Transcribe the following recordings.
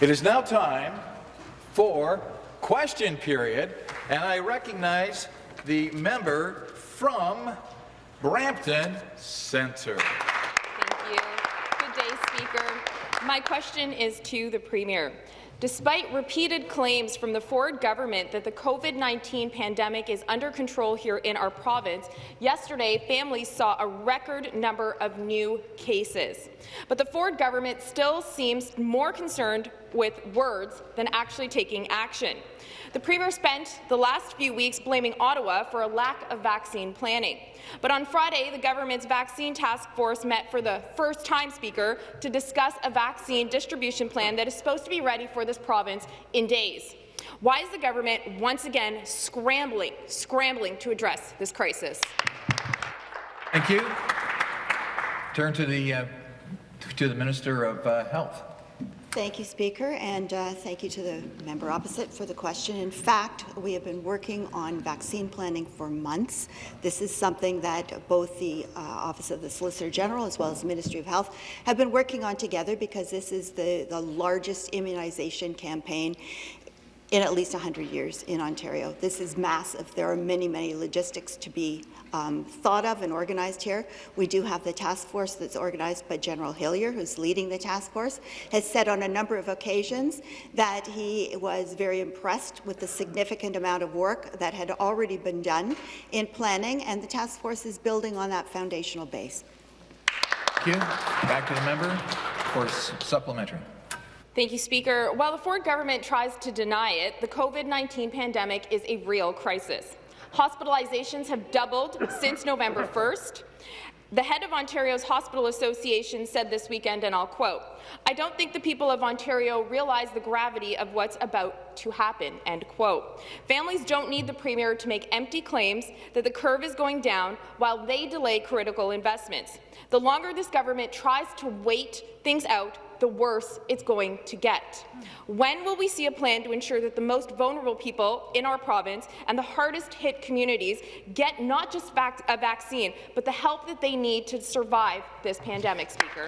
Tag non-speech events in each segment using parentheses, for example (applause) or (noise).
It is now time for question period, and I recognize the member from Brampton Centre. Thank you. Good day, Speaker. My question is to the Premier. Despite repeated claims from the Ford government that the COVID-19 pandemic is under control here in our province, yesterday families saw a record number of new cases. But the Ford government still seems more concerned with words than actually taking action. The Premier spent the last few weeks blaming Ottawa for a lack of vaccine planning. But on Friday, the government's vaccine task force met for the first time, Speaker, to discuss a vaccine distribution plan that is supposed to be ready for this province in days. Why is the government once again scrambling, scrambling to address this crisis? Thank you. Turn to the uh, to the Minister of uh, Health. Thank you, Speaker, and uh, thank you to the member opposite for the question. In fact, we have been working on vaccine planning for months. This is something that both the uh, Office of the Solicitor General as well as the Ministry of Health have been working on together because this is the, the largest immunization campaign in at least 100 years in Ontario. This is massive. There are many, many logistics to be um, thought of and organized here. We do have the task force that's organized by General Hillier, who's leading the task force, has said on a number of occasions that he was very impressed with the significant amount of work that had already been done in planning, and the task force is building on that foundational base. Thank you. Back to the member for supplementary. Thank you, Speaker. While the Ford government tries to deny it, the COVID-19 pandemic is a real crisis. Hospitalizations have doubled since November 1st. The head of Ontario's Hospital Association said this weekend, and I'll quote, I don't think the people of Ontario realize the gravity of what's about to happen, end quote. Families don't need the Premier to make empty claims that the curve is going down while they delay critical investments. The longer this government tries to wait things out, the worse it's going to get. When will we see a plan to ensure that the most vulnerable people in our province and the hardest-hit communities get not just vac a vaccine, but the help that they need to survive this pandemic, Speaker?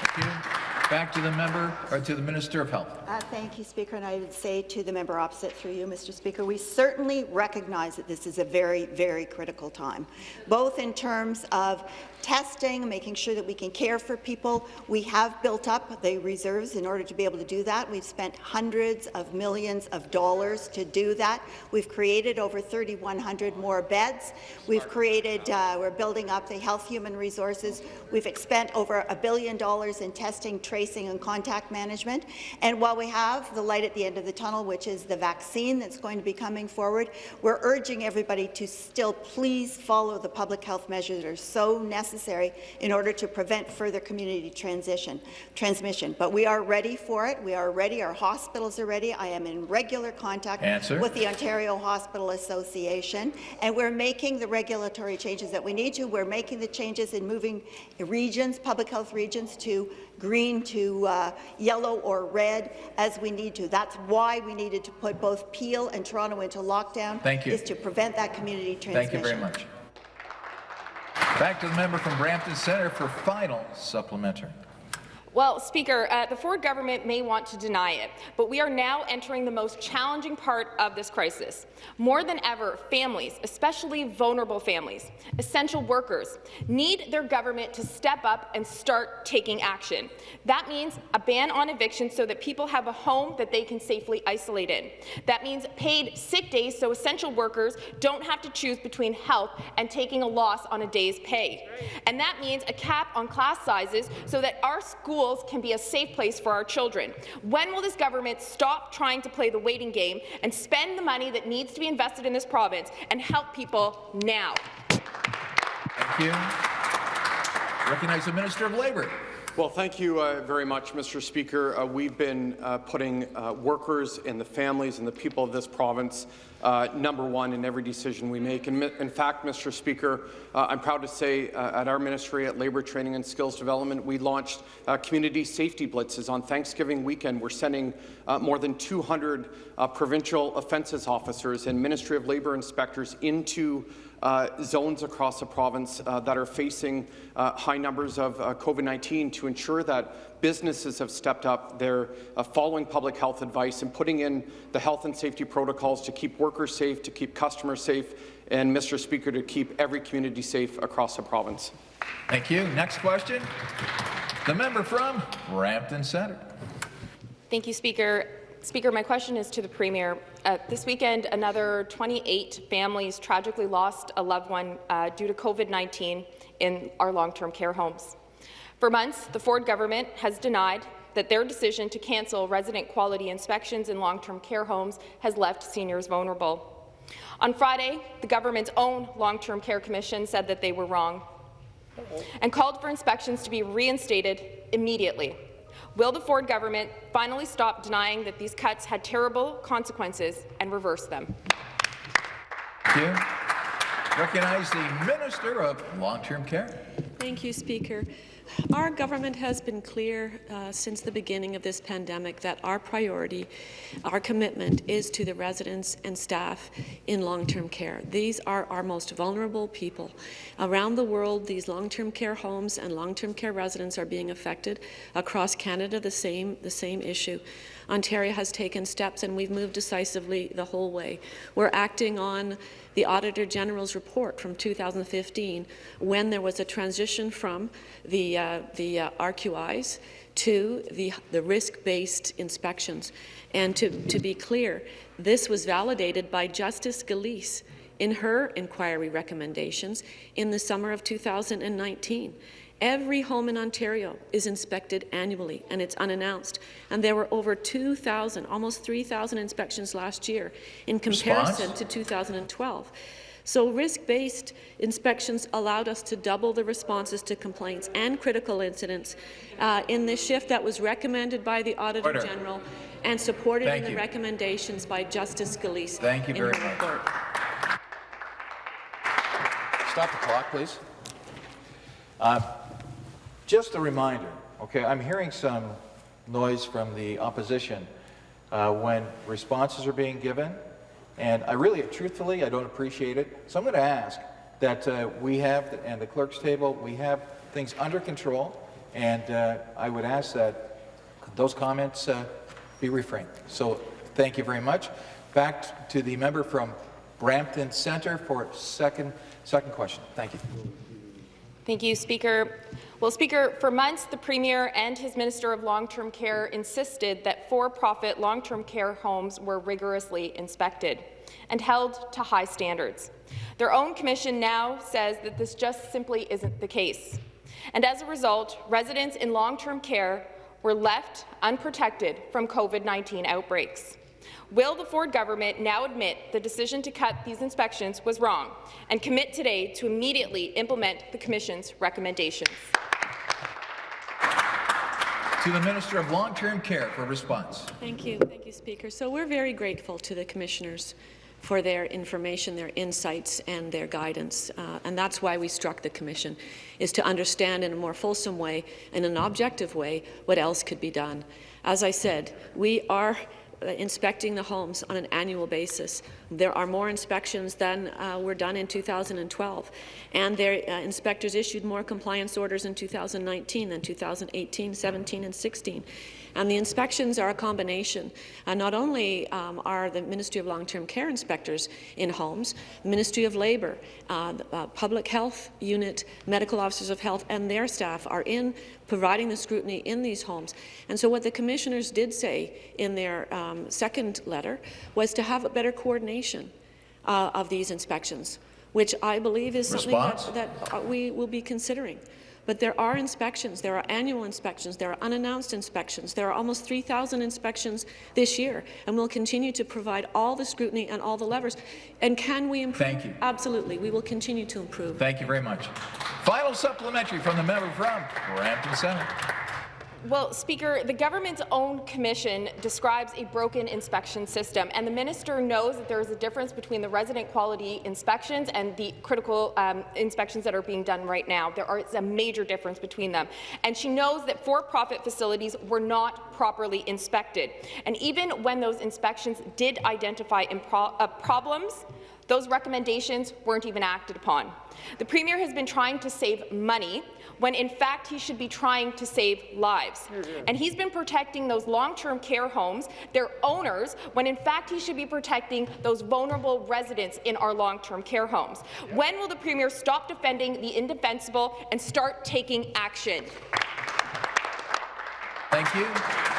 Thank you. Back to the member, or to the Minister of Health. Uh, thank you, Speaker. And I would say to the member opposite through you, Mr. Speaker, we certainly recognize that this is a very, very critical time, both in terms of testing, making sure that we can care for people. We have built up the reserves in order to be able to do that. We've spent hundreds of millions of dollars to do that. We've created over 3,100 more beds. We've created, uh, we're building up the health human resources. We've spent over a billion dollars in testing, tracing, and contact management. And while we have the light at the end of the tunnel, which is the vaccine that's going to be coming forward, we're urging everybody to still please follow the public health measures that are so necessary necessary in order to prevent further community transition, transmission. But we are ready for it. We are ready. Our hospitals are ready. I am in regular contact Answer. with the Ontario Hospital Association, and we're making the regulatory changes that we need to. We're making the changes in moving regions, public health regions, to green to uh, yellow or red as we need to. That's why we needed to put both Peel and Toronto into lockdown. Thank you. Is to prevent that community transmission. Thank you very much. Back to the member from Brampton Centre for final supplementary. Well, Speaker, uh, the Ford government may want to deny it, but we are now entering the most challenging part of this crisis. More than ever, families, especially vulnerable families, essential workers, need their government to step up and start taking action. That means a ban on eviction so that people have a home that they can safely isolate in. That means paid sick days so essential workers don't have to choose between health and taking a loss on a day's pay. And that means a cap on class sizes so that our schools schools can be a safe place for our children. When will this government stop trying to play the waiting game and spend the money that needs to be invested in this province and help people now? Thank you. Recognize the Minister of Labour. Well, thank you uh, very much, Mr. Speaker. Uh, we've been uh, putting uh, workers and the families and the people of this province uh, number one in every decision we make. And in fact, Mr. Speaker, uh, I'm proud to say at our Ministry at Labour Training and Skills Development, we launched community safety blitzes on Thanksgiving weekend. We're sending more than 200 provincial offences officers and Ministry of Labour inspectors into uh, zones across the province uh, that are facing uh, high numbers of uh, COVID-19 to ensure that businesses have stepped up. They're uh, following public health advice and putting in the health and safety protocols to keep workers safe, to keep customers safe, and, Mr. Speaker, to keep every community safe across the province. Thank you. Next question. The member from Brampton Centre. Thank you, Speaker. Speaker, my question is to the Premier. Uh, this weekend, another 28 families tragically lost a loved one uh, due to COVID-19 in our long-term care homes. For months, the Ford government has denied that their decision to cancel resident quality inspections in long-term care homes has left seniors vulnerable. On Friday, the government's own long-term care commission said that they were wrong and called for inspections to be reinstated immediately. Will the Ford government finally stop denying that these cuts had terrible consequences and reverse them? Thank you. Recognize the Minister of Long-Term Care. Thank you, Speaker. Our government has been clear uh, since the beginning of this pandemic that our priority, our commitment is to the residents and staff in long-term care. These are our most vulnerable people. Around the world, these long-term care homes and long-term care residents are being affected. Across Canada, the same, the same issue. Ontario has taken steps and we've moved decisively the whole way. We're acting on the Auditor General's report from 2015 when there was a transition from the, uh, the uh, RQIs to the, the risk-based inspections. And to, to be clear, this was validated by Justice Gillese in her inquiry recommendations in the summer of 2019. Every home in Ontario is inspected annually, and it's unannounced. And there were over 2,000, almost 3,000 inspections last year in comparison Response? to 2012. So risk-based inspections allowed us to double the responses to complaints and critical incidents uh, in this shift that was recommended by the Auditor Order. General and supported Thank in the you. recommendations by Justice Gillese Thank you very much. report. Stop the clock, please. Uh, Just a reminder, okay, I'm hearing some noise from the opposition uh, when responses are being given, and I really, truthfully, I don't appreciate it. So I'm going to ask that uh, we have, and the clerk's table, we have things under control, and uh, I would ask that those comments uh, be refrained. So thank you very much. Back to the member from Brampton Centre for second, second question. Thank you. Thank you, Speaker. Well, Speaker, for months, the Premier and his Minister of Long-Term Care insisted that for-profit long-term care homes were rigorously inspected and held to high standards. Their own commission now says that this just simply isn't the case. And as a result, residents in long-term care were left unprotected from COVID-19 outbreaks. Will the Ford government now admit the decision to cut these inspections was wrong and commit today to immediately implement the Commission's recommendations? To the Minister of Long-Term Care for response. Thank you. Thank you, Speaker. So we're very grateful to the commissioners for their information, their insights, and their guidance. Uh, and that's why we struck the commission, is to understand in a more fulsome way, in an objective way, what else could be done. As I said, we are inspecting the homes on an annual basis. There are more inspections than uh, were done in 2012, and their uh, inspectors issued more compliance orders in 2019 than 2018, 17, and 16. And the inspections are a combination. Uh, not only um, are the Ministry of Long-Term Care inspectors in homes, Ministry of Labour, uh, the, uh, Public Health Unit, Medical Officers of Health and their staff are in providing the scrutiny in these homes. And so what the commissioners did say in their um, second letter was to have a better coordination uh, of these inspections, which I believe is something that, that uh, we will be considering. But there are inspections, there are annual inspections, there are unannounced inspections, there are almost 3,000 inspections this year, and we'll continue to provide all the scrutiny and all the levers. And can we improve? Thank you. Absolutely, we will continue to improve. Thank you very much. Final supplementary from the member from Brampton Centre. Well, Speaker, the government's own commission describes a broken inspection system, and the minister knows that there is a difference between the resident quality inspections and the critical um, inspections that are being done right now. There is a major difference between them, and she knows that for-profit facilities were not properly inspected. And even when those inspections did identify uh, problems, those recommendations weren't even acted upon. The Premier has been trying to save money when in fact he should be trying to save lives. And he's been protecting those long-term care homes, their owners, when in fact he should be protecting those vulnerable residents in our long-term care homes. When will the Premier stop defending the indefensible and start taking action? Thank you.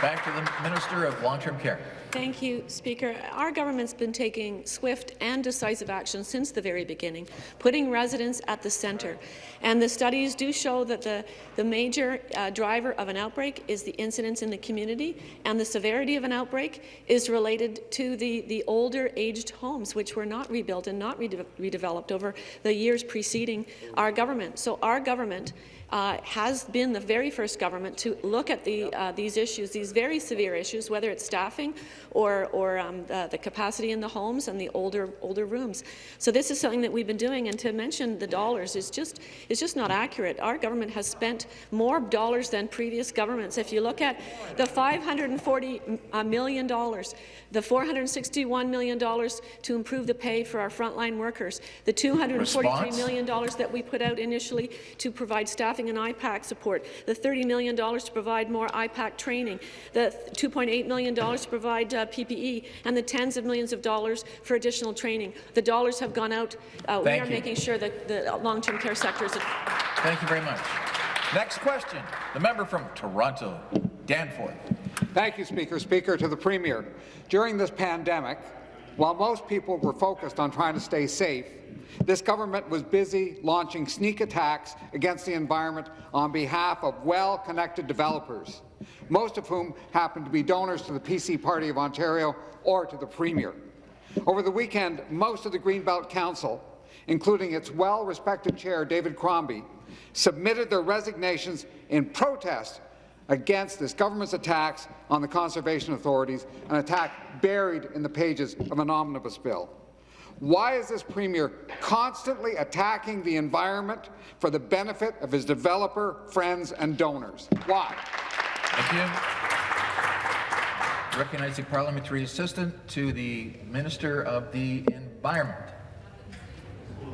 Back to the Minister of Long-Term Care. Thank you, Speaker. Our government's been taking swift and decisive action since the very beginning, putting residents at the centre. And the studies do show that the, the major uh, driver of an outbreak is the incidence in the community, and the severity of an outbreak is related to the, the older aged homes, which were not rebuilt and not rede redeveloped over the years preceding our government. So our government uh, has been the very first government to look at the, uh, these issues, these very severe issues, whether it's staffing or, or um, the, the, capacity in the homes and the older, older rooms. So this is something that we've been doing, and to mention the dollars is just, is just not accurate. Our government has spent more dollars than previous governments. If you look at the 540 uh, million dollars, the $461 million to improve the pay for our frontline workers, the 243 Response? million dollars that we put out initially to provide staffing and IPAC support, the $30 million to provide more IPAC training, the $2.8 million to provide uh, PPE, and the tens of millions of dollars for additional training. The dollars have gone out. Uh, we are you. making sure that the long-term care sector is. Thank you very much. Next question, the member from Toronto, Danforth. Thank you, Speaker. Speaker, to the Premier. During this pandemic, while most people were focused on trying to stay safe, this government was busy launching sneak attacks against the environment on behalf of well-connected developers, most of whom happen to be donors to the PC Party of Ontario or to the Premier. Over the weekend, most of the Greenbelt Council, including its well-respected chair, David Crombie, submitted their resignations in protest against this government's attacks on the conservation authorities, an attack buried in the pages of an omnibus bill. Why is this Premier constantly attacking the environment for the benefit of his developer, friends and donors? Why? Thank you. Recognizing parliamentary assistant to the Minister of the Environment.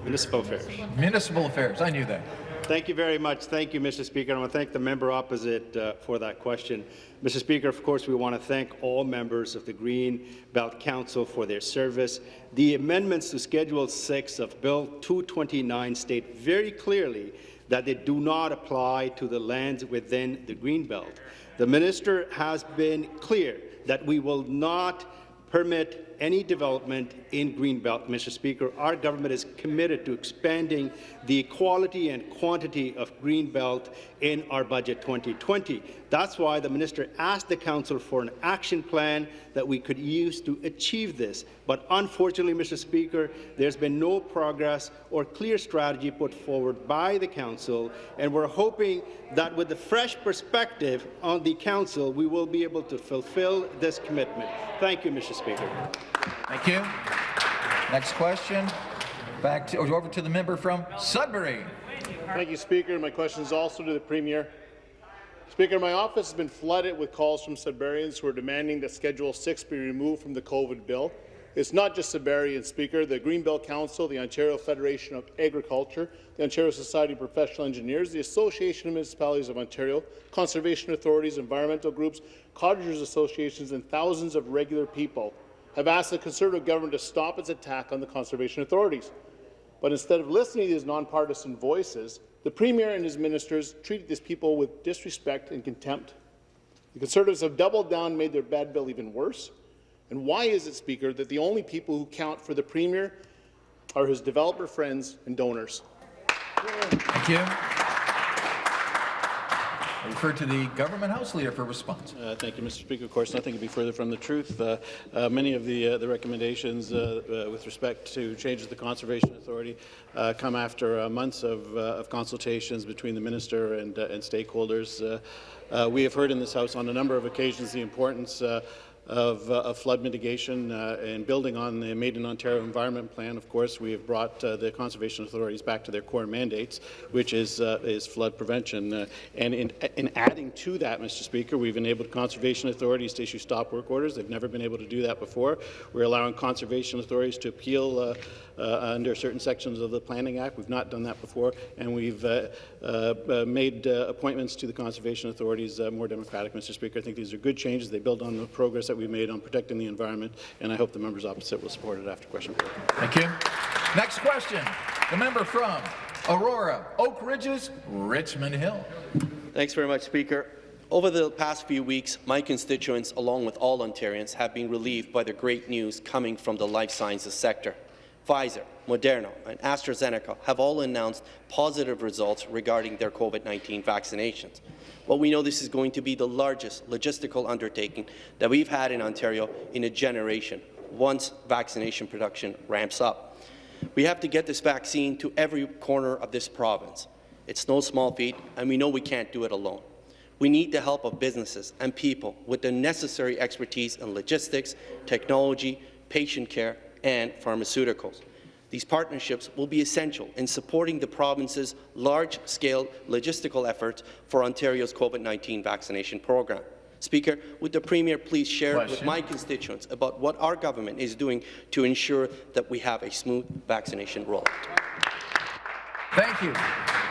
Municipal Affairs. Municipal Affairs. I knew that. Thank you very much. Thank you, Mr. Speaker. I want to thank the member opposite uh, for that question. Mr. Speaker, of course, we want to thank all members of the Green Belt Council for their service. The amendments to Schedule 6 of Bill 229 state very clearly that they do not apply to the lands within the Green Belt. The minister has been clear that we will not permit any development in Greenbelt, Mr. Speaker. Our government is committed to expanding the quality and quantity of Greenbelt in our budget 2020. That's why the minister asked the council for an action plan that we could use to achieve this. But unfortunately, Mr. Speaker, there's been no progress or clear strategy put forward by the council, and we're hoping that with the fresh perspective on the council, we will be able to fulfill this commitment. Thank you, Mr. Speaker. Thank you. Next question. Back to, oh, over to the member from Sudbury. Thank you, Speaker. My question is also to the Premier. Speaker, my office has been flooded with calls from Sudburyans who are demanding that Schedule 6 be removed from the COVID bill. It's not just Sudbury Speaker. The Greenbelt Council, the Ontario Federation of Agriculture, the Ontario Society of Professional Engineers, the Association of Municipalities of Ontario, conservation authorities, environmental groups, cottagers associations, and thousands of regular people have asked the Conservative government to stop its attack on the conservation authorities. But instead of listening to these nonpartisan voices, the Premier and his ministers treated these people with disrespect and contempt. The Conservatives have doubled down and made their bad bill even worse. And why is it, Speaker, that the only people who count for the Premier are his developer friends and donors? Thank you. I refer to the government House Leader for response. Uh, thank you, Mr. Speaker. Of course, nothing could be further from the truth. Uh, uh, many of the, uh, the recommendations uh, uh, with respect to changes to the Conservation Authority come after months of, of, consultations between the minister and, and stakeholders. we have heard in this House on a number of occasions the importance of, uh, of flood mitigation uh, and building on the Made in Ontario Environment Plan, of course, we have brought uh, the conservation authorities back to their core mandates, which is, uh, is flood prevention. Uh, and in, in adding to that, Mr. Speaker, we've enabled conservation authorities to issue stop work orders. They've never been able to do that before. We're allowing conservation authorities to appeal under certain sections of the Planning Act. We've not done that before, and we've made uh, appointments to the conservation authorities uh, more democratic, Mr. Speaker. I think these are good changes. They build on the progress that we've made on protecting the environment, and I hope the members opposite will support it after question period. Thank you. Next question, the member from Aurora, Oak Ridges, Richmond Hill. Thanks very much, Speaker. Over the past few weeks, my constituents, along with all Ontarians, have been relieved by the great news coming from the life sciences sector. Pfizer, Moderna, and AstraZeneca have all announced positive results regarding their COVID-19 vaccinations. Well, we know this is going to be the largest logistical undertaking that we've had in Ontario in a generation once vaccination production ramps up. We have to get this vaccine to every corner of this province. It's no small feat, and we know we can't do it alone. We need the help of businesses and people with the necessary expertise in logistics, technology, patient care, and pharmaceuticals. These partnerships will be essential in supporting the province's large-scale logistical efforts for Ontario's COVID-19 vaccination program. Speaker, would the Premier please share Question. with my constituents about what our government is doing to ensure that we have a smooth vaccination rollout? Thank you.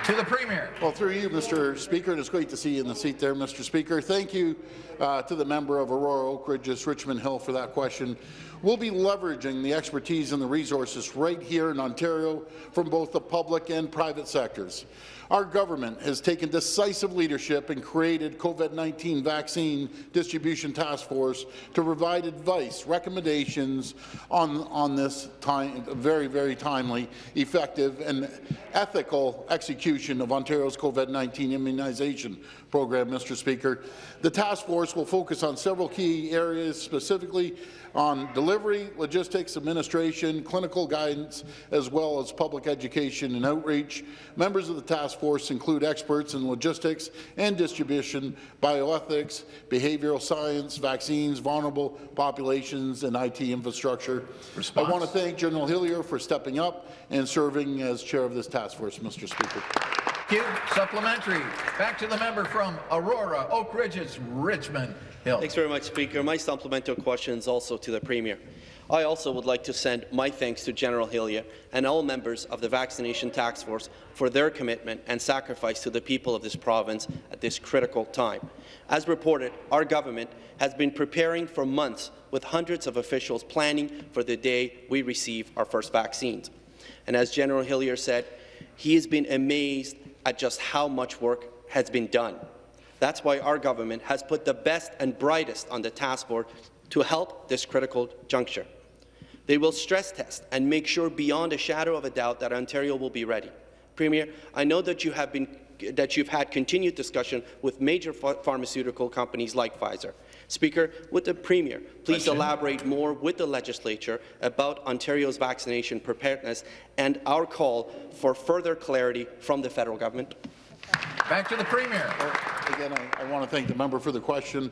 To the Premier. Well, through you, Mr. Speaker, and it's great to see you in the seat there, Mr. Speaker. Thank you uh, to the member of Aurora Oak Ridges, Richmond Hill, for that question. We'll be leveraging the expertise and the resources right here in Ontario from both the public and private sectors. Our government has taken decisive leadership and created COVID-19 vaccine distribution task force to provide advice, recommendations on, on this time, very, very timely, effective, and ethical execution of Ontario's COVID-19 immunization program, Mr. Speaker. The task force will focus on several key areas, specifically on delivery, logistics, administration, clinical guidance, as well as public education and outreach. Members of the task force include experts in logistics and distribution, bioethics, behavioral science, vaccines, vulnerable populations, and IT infrastructure. Response. I want to thank General Hillier for stepping up and serving as chair of this task force, Mr. Speaker. You. Supplementary. Back to the member from Aurora, Oak Ridges, Richmond Hill. Thanks very much, Speaker. My supplemental question is also to the Premier. I also would like to send my thanks to General Hillier and all members of the Vaccination Task Force for their commitment and sacrifice to the people of this province at this critical time. As reported, our government has been preparing for months with hundreds of officials planning for the day we receive our first vaccines. And as General Hillier said, he has been amazed at just how much work has been done. That's why our government has put the best and brightest on the task force to help this critical juncture. They will stress test and make sure beyond a shadow of a doubt that Ontario will be ready. Premier, I know that you have been that you've had continued discussion with major ph pharmaceutical companies like Pfizer. Speaker, would the Premier please Question. elaborate more with the legislature about Ontario's vaccination preparedness and our call for further clarity from the federal government? Back to the Premier. Again, I, I want to thank the member for the question.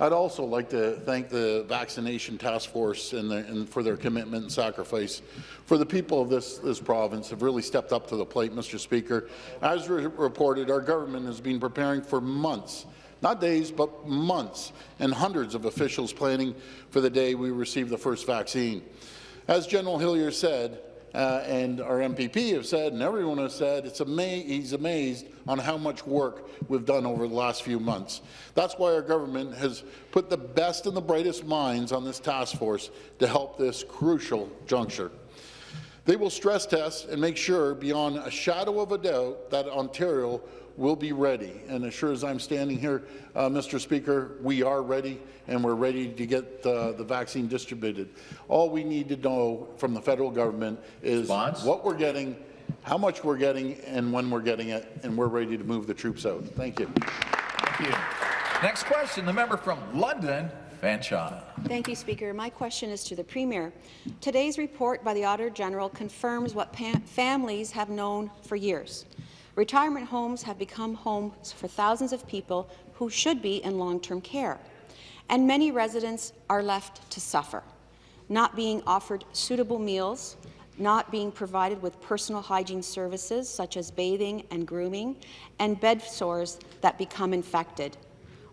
I'd also like to thank the vaccination task force and, the, and for their commitment and sacrifice. For the people of this, this province have really stepped up to the plate, Mr. Speaker. As re reported, our government has been preparing for months not days, but months, and hundreds of officials planning for the day we receive the first vaccine. As General Hillier said, uh, and our MPP have said, and everyone has said, it's ama he's amazed on how much work we've done over the last few months. That's why our government has put the best and the brightest minds on this task force to help this crucial juncture. They will stress test and make sure, beyond a shadow of a doubt, that Ontario will be ready. And as sure as I'm standing here, uh, Mr. Speaker, we are ready, and we're ready to get uh, the vaccine distributed. All we need to know from the federal government is Response? what we're getting, how much we're getting, and when we're getting it, and we're ready to move the troops out. Thank you. Thank you. Next question, the member from London, Fanshawe. Thank you, Speaker. My question is to the Premier. Today's report by the Auditor General confirms what families have known for years. Retirement homes have become homes for thousands of people who should be in long-term care. and many residents are left to suffer, not being offered suitable meals, not being provided with personal hygiene services such as bathing and grooming, and bed sores that become infected.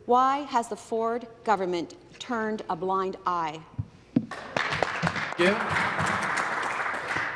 Why has the Ford government turned a blind eye? Thank you.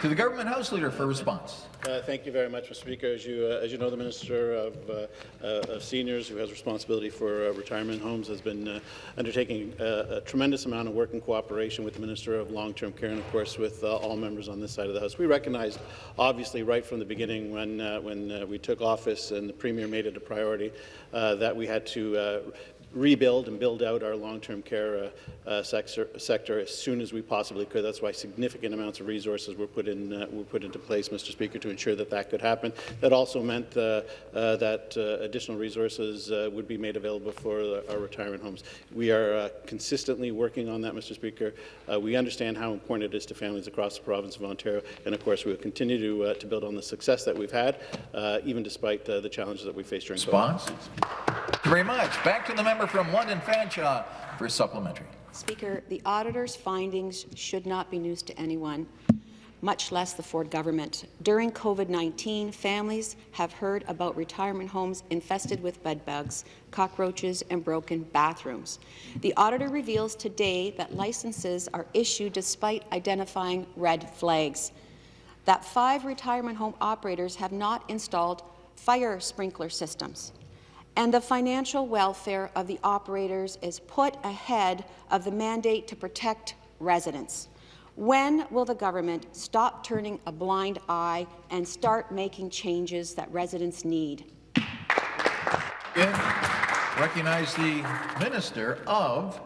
To the Government House Leader for response. Uh, thank you very much, Mr. Speaker. As you, uh, as you know, the Minister of, uh, uh of Seniors, who has responsibility for uh, retirement homes, has been uh, undertaking a tremendous amount of work in cooperation with the Minister of Long-Term Care and, of course, with all members on this side of the House. We recognized, obviously, right from the beginning when, when we took office and the Premier made it a priority, that we had to rebuild and build out our long-term care uh, uh, sector, sector, as soon as we possibly could. That's why significant amounts of resources were put in uh, were put into place, Mr. Speaker, to ensure that that could happen. That also meant uh, uh, that uh, additional resources would be made available for our retirement homes. We are consistently working on that, Mr. Speaker. we understand how important it is to families across the province of Ontario, and of course, we will continue to to build on the success that we've had, even despite the challenges that we face during Response? COVID. You very much. Back to the member from London Fanshawe for supplementary. Speaker, the auditor's findings should not be news to anyone, much less the Ford government. During COVID-19, families have heard about retirement homes infested with bedbugs, cockroaches, and broken bathrooms. The auditor reveals today that licenses are issued despite identifying red flags, that five retirement home operators have not installed fire sprinkler systems, and the financial welfare of the operators is put ahead of the mandate to protect residents. When will the government stop turning a blind eye and start making changes that residents need? Recognize the Minister of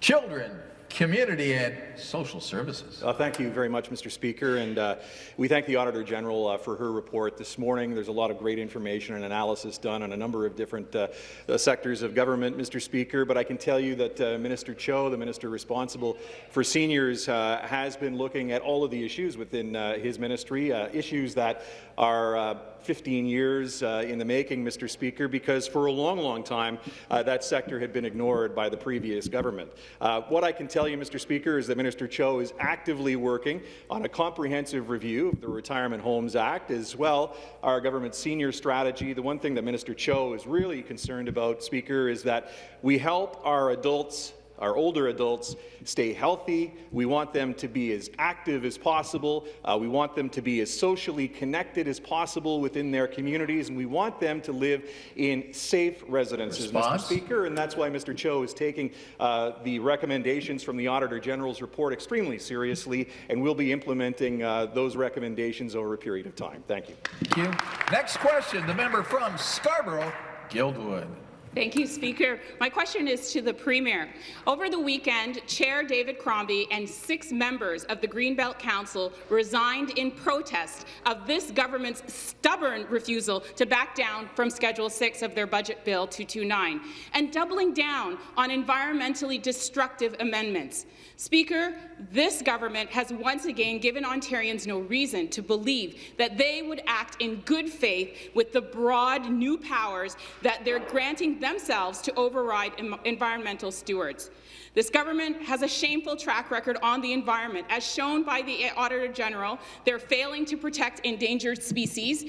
Children, Community and Social Services. Uh, thank you very much, Mr. Speaker, and uh, we thank the Auditor General uh, for her report this morning. There's a lot of great information and analysis done on a number of different uh, uh, sectors of government, Mr. Speaker, but I can tell you that uh, Minister Cho, the minister responsible for seniors, has been looking at all of the issues within his ministry, issues that are 15 years uh, in the making, Mr. Speaker, because for a long, long time uh, that sector had been ignored by the previous government. Uh, what I can tell you, Mr. Speaker, is that Minister Cho is actively working on a comprehensive review of the Retirement Homes Act, as well our government's senior strategy. The one thing that Minister Cho is really concerned about, Speaker, is that we help our adults our older adults stay healthy. We want them to be as active as possible. Uh, we want them to be as socially connected as possible within their communities, and we want them to live in safe residences, Response? Mr. Speaker. And that's why Mr. Cho is taking uh, the recommendations from the Auditor General's report extremely seriously, and will be implementing uh, those recommendations over a period of time. Thank you. Thank you. Next question, the member from Scarborough, Guildwood. Thank you, Speaker. My question is to the Premier. Over the weekend, Chair David Crombie and six members of the Greenbelt Council resigned in protest of this government's stubborn refusal to back down from Schedule 6 of their Budget Bill 229 and doubling down on environmentally destructive amendments. Speaker, this government has once again given Ontarians no reason to believe that they would act in good faith with the broad new powers that they're granting themselves to override environmental stewards. This government has a shameful track record on the environment. As shown by the Auditor General, they're failing to protect endangered species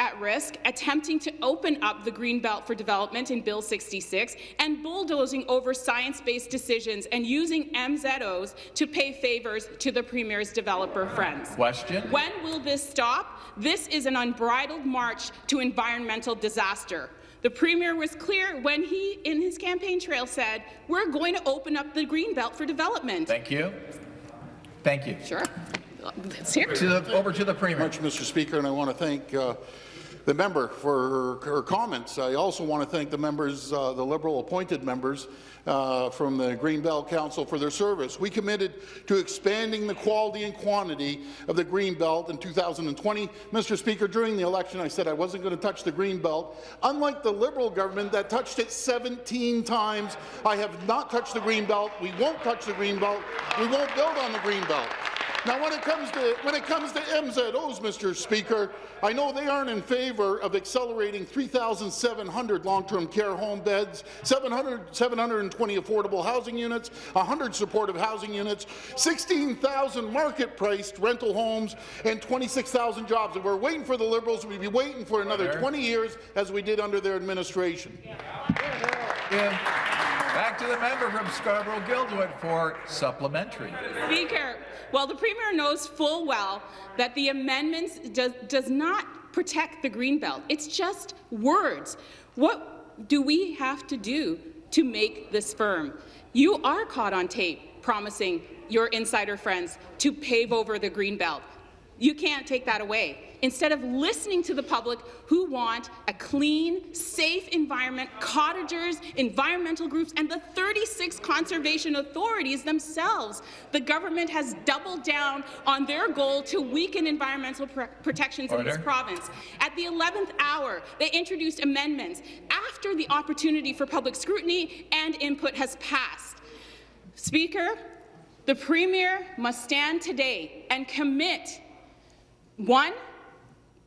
at risk, attempting to open up the green belt for development in Bill 66, and bulldozing over science-based decisions and using MZOs to pay favours to the Premier's developer friends. Question. When will this stop? This is an unbridled march to environmental disaster. The Premier was clear when he, in his campaign trail, said, we're going to open up the green belt for development. Thank you. Thank you. Sure. Let's hear to the, over to the Premier. Much, Mr. Speaker, and I want to thank uh, the member for her, her, comments. I also want to thank the members, uh, the Liberal appointed members uh, from the Greenbelt Council for their service. We committed to expanding the quality and quantity of the Greenbelt in 2020. Mr. Speaker, during the election, I said I wasn't going to touch the Greenbelt. Unlike the Liberal government that touched it 17 times, I have not touched the Greenbelt. We won't touch the Greenbelt. We won't build on the Greenbelt. Now, when it comes to when it comes to MZOs, Mr. Speaker, I know they aren't in favour of accelerating 3,700 long-term care home beds, 700, 720 affordable housing units, 100 supportive housing units, 16,000 market-priced rental homes, and 26,000 jobs. And we're waiting for the Liberals. We'd be waiting for another 20 years, as we did under their administration. Back to the member from Scarborough-Guildwood for supplementary. Speaker, well, the Premier knows full well that the amendments does, does not protect the Greenbelt. It's just words. What do we have to do to make this firm? You are caught on tape promising your insider friends to pave over the Greenbelt. You can't take that away. Instead of listening to the public who want a clean, safe environment, cottagers, environmental groups, and the 36 conservation authorities themselves, the government has doubled down on their goal to weaken environmental pr protections in this province. At the 11th hour, they introduced amendments after the opportunity for public scrutiny and input has passed. Speaker, the Premier must stand today and commit, one,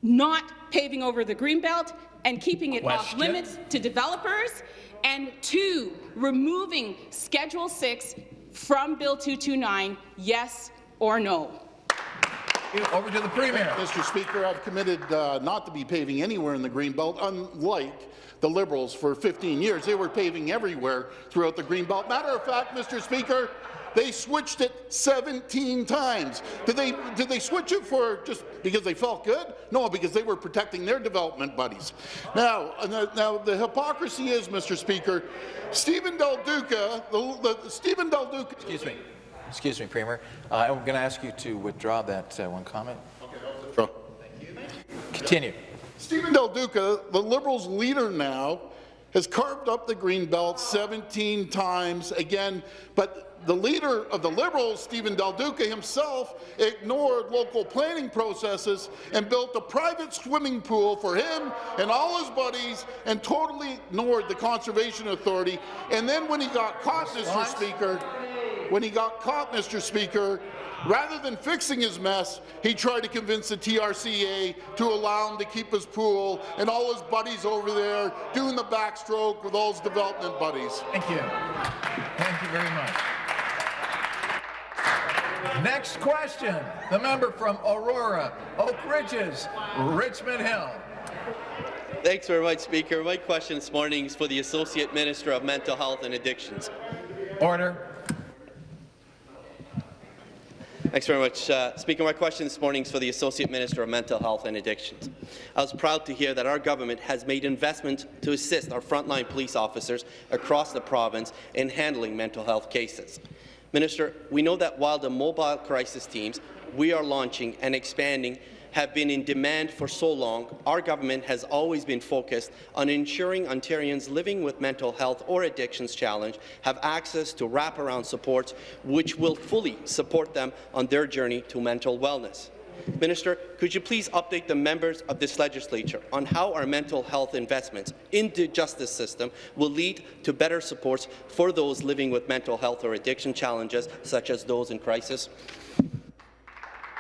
not paving over the Greenbelt and keeping it off limits to developers, and two, removing Schedule 6 from Bill 229, yes or no. Over to the Premier. Mr. Speaker, I've committed uh, not to be paving anywhere in the Greenbelt, unlike the Liberals for 15 years. They were paving everywhere throughout the Greenbelt. Matter of fact, Mr. Speaker, they switched it 17 times. Did they, did they switch it for just because they felt good? No, because they were protecting their development buddies. Now, now- the hypocrisy is, Mr. Speaker, Stephen Del Duca, the, the, Stephen Del Duca, Excuse me. Excuse me, Premier. Uh, I'm going to ask you to withdraw that uh, one comment. Sure. Continue. Stephen Del Duca, the Liberals' leader now, has carved up the Greenbelt 17 times again, but the leader of the Liberals, Stephen Del Duca himself, ignored local planning processes and built a private swimming pool for him and all his buddies and totally ignored the Conservation Authority. And then when he got caught, Mr. Speaker, when he got caught, Mr. Speaker, rather than fixing his mess, he tried to convince the TRCA to allow him to keep his pool and all his buddies over there doing the backstroke with all his development buddies. Thank you. Thank you very much. Next question, the member from Aurora, Oak Ridges, Richmond Hill. Thanks very much, Speaker. My question this morning is for the Associate Minister of Mental Health and Addictions. Order. Thanks very much. Uh, Speaker, my question this morning is for the Associate Minister of Mental Health and Addictions. I was proud to hear that our government has made investment to assist our frontline police officers across the province in handling mental health cases. Minister, we know that while the mobile crisis teams we are launching and expanding have been in demand for so long, our government has always been focused on ensuring Ontarians living with mental health or addictions challenge have access to wraparound supports which will fully support them on their journey to mental wellness. Minister, could you please update the members of this legislature on how our mental health investments in the justice system will lead to better supports for those living with mental health or addiction challenges, such as those in crisis?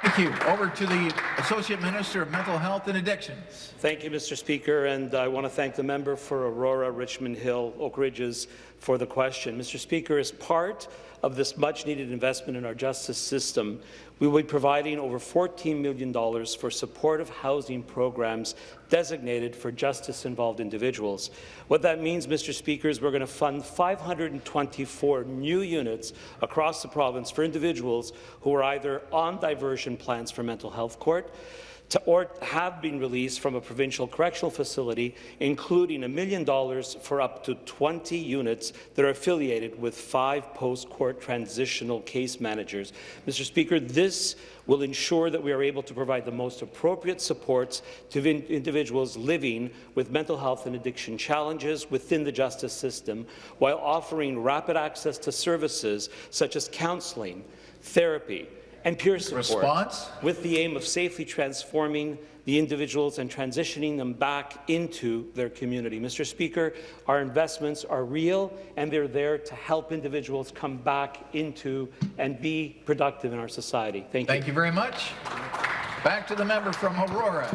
Thank you. Over to the Associate Minister of Mental Health and Addictions. Thank you, Mr. Speaker, and I want to thank the member for Aurora, Richmond Hill, Oak Ridges for the question. Mr. Speaker, as part of this much-needed investment in our justice system, we will be providing over $14 million for supportive housing programs designated for justice-involved individuals. What that means, Mr. Speaker, is we're going to fund 524 new units across the province for individuals who are either on diversion plans for mental health court, to, or have been released from a provincial correctional facility, including a million dollars for up to 20 units that are affiliated with five post-court transitional case managers. Mr. Speaker, this will ensure that we are able to provide the most appropriate supports to individuals living with mental health and addiction challenges within the justice system, while offering rapid access to services such as counselling, therapy, and peer support. Response? With the aim of safely transforming the individuals and transitioning them back into their community. Mr. Speaker, our investments are real and they're there to help individuals come back into and be productive in our society. Thank you. Thank you very much. Back to the member from Aurora.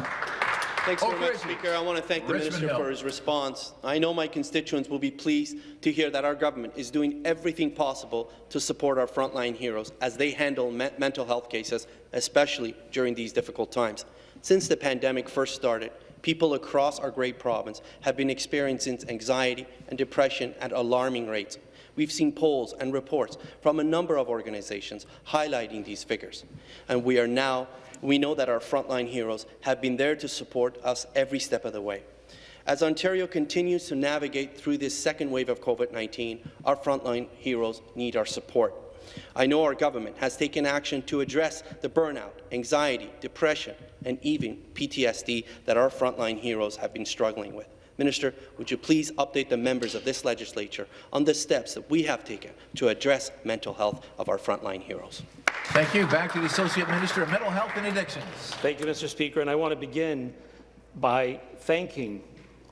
Thanks very oh, much, Ridge. Speaker. I want to thank the Richmond Minister Hill. for his response. I know my constituents will be pleased to hear that our government is doing everything possible to support our frontline heroes as they handle me mental health cases, especially during these difficult times. Since the pandemic first started, people across our great province have been experiencing anxiety and depression at alarming rates. We've seen polls and reports from a number of organizations highlighting these figures, and we are now we know that our frontline heroes have been there to support us every step of the way. As Ontario continues to navigate through this second wave of COVID-19, our frontline heroes need our support. I know our government has taken action to address the burnout, anxiety, depression, and even PTSD that our frontline heroes have been struggling with. Minister, would you please update the members of this legislature on the steps that we have taken to address mental health of our frontline heroes? Thank you. Back to the Associate Minister of Mental Health and Addictions. Thank you, Mr. Speaker, and I want to begin by thanking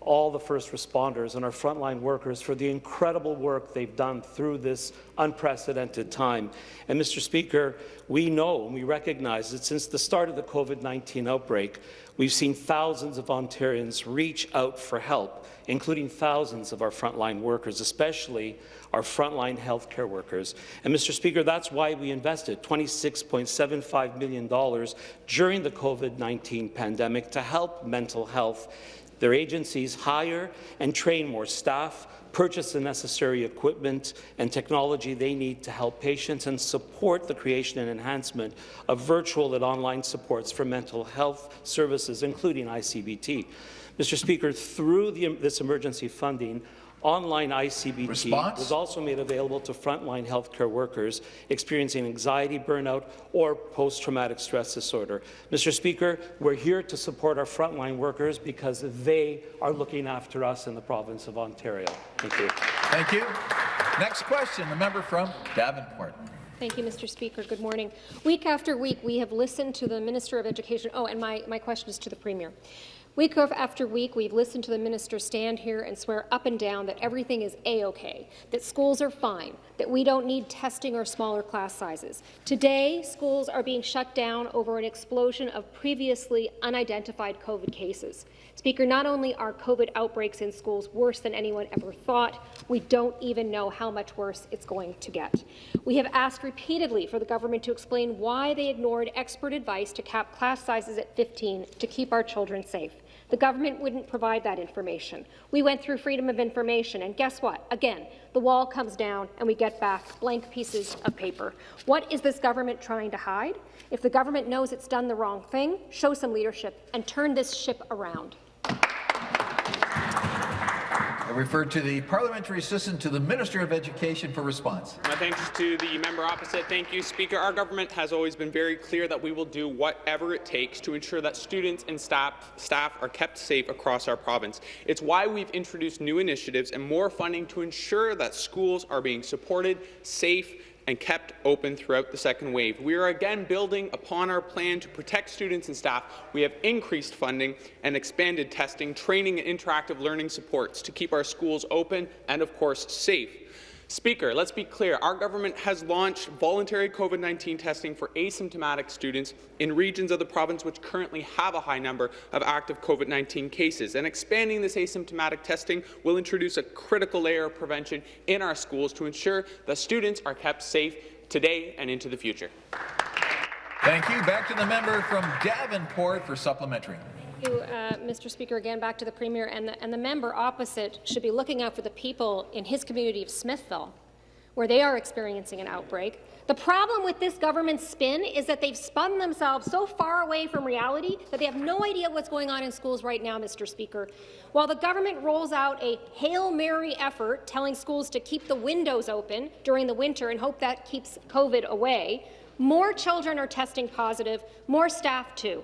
all the first responders and our frontline workers for the incredible work they've done through this unprecedented time. And Mr. Speaker, we know and we recognize that since the start of the COVID-19 outbreak, we've seen thousands of Ontarians reach out for help, including thousands of our frontline workers, especially our frontline healthcare workers. And Mr. Speaker, that's why we invested $26.75 million during the COVID-19 pandemic to help mental health their agencies hire and train more staff, purchase the necessary equipment and technology they need to help patients, and support the creation and enhancement of virtual and online supports for mental health services, including ICBT. Mr. Speaker, through the, this emergency funding, online ICBT Response? was also made available to frontline healthcare workers experiencing anxiety, burnout, or post-traumatic stress disorder. Mr. Speaker, we're here to support our frontline workers because they are looking after us in the province of Ontario. Thank you. Thank you. Next question, the member from Davenport. Thank you, Mr. Speaker. Good morning. Week after week, we have listened to the Minister of Education. Oh, and my, my question is to the Premier. Week after week, we've listened to the minister stand here and swear up and down that everything is A-OK, that schools are fine, that we don't need testing or smaller class sizes. Today, schools are being shut down over an explosion of previously unidentified COVID cases. Speaker, not only are COVID outbreaks in schools worse than anyone ever thought, we don't even know how much worse it's going to get. We have asked repeatedly for the government to explain why they ignored expert advice to cap class sizes at 15 to keep our children safe. The government wouldn't provide that information. We went through freedom of information, and guess what? Again, the wall comes down and we get back blank pieces of paper. What is this government trying to hide? If the government knows it's done the wrong thing, show some leadership and turn this ship around. I refer to the parliamentary assistant to the Minister of Education for response. My thanks to the member opposite. Thank you, Speaker. Our government has always been very clear that we will do whatever it takes to ensure that students and staff, staff are kept safe across our province. It's why we've introduced new initiatives and more funding to ensure that schools are being supported, safe, and kept open throughout the second wave. We are again building upon our plan to protect students and staff. We have increased funding and expanded testing, training, and interactive learning supports to keep our schools open and, of course, safe. Speaker, let's be clear. Our government has launched voluntary COVID-19 testing for asymptomatic students in regions of the province which currently have a high number of active COVID-19 cases. And expanding this asymptomatic testing will introduce a critical layer of prevention in our schools to ensure that students are kept safe today and into the future. Thank you. Back to the member from Davenport for supplementary. You, uh, Mr. Speaker. Again, back to the Premier and the, and the member opposite should be looking out for the people in his community of Smithville, where they are experiencing an outbreak. The problem with this government spin is that they've spun themselves so far away from reality that they have no idea what's going on in schools right now, Mr. Speaker. While the government rolls out a Hail Mary effort telling schools to keep the windows open during the winter and hope that keeps COVID away, more children are testing positive, more staff too.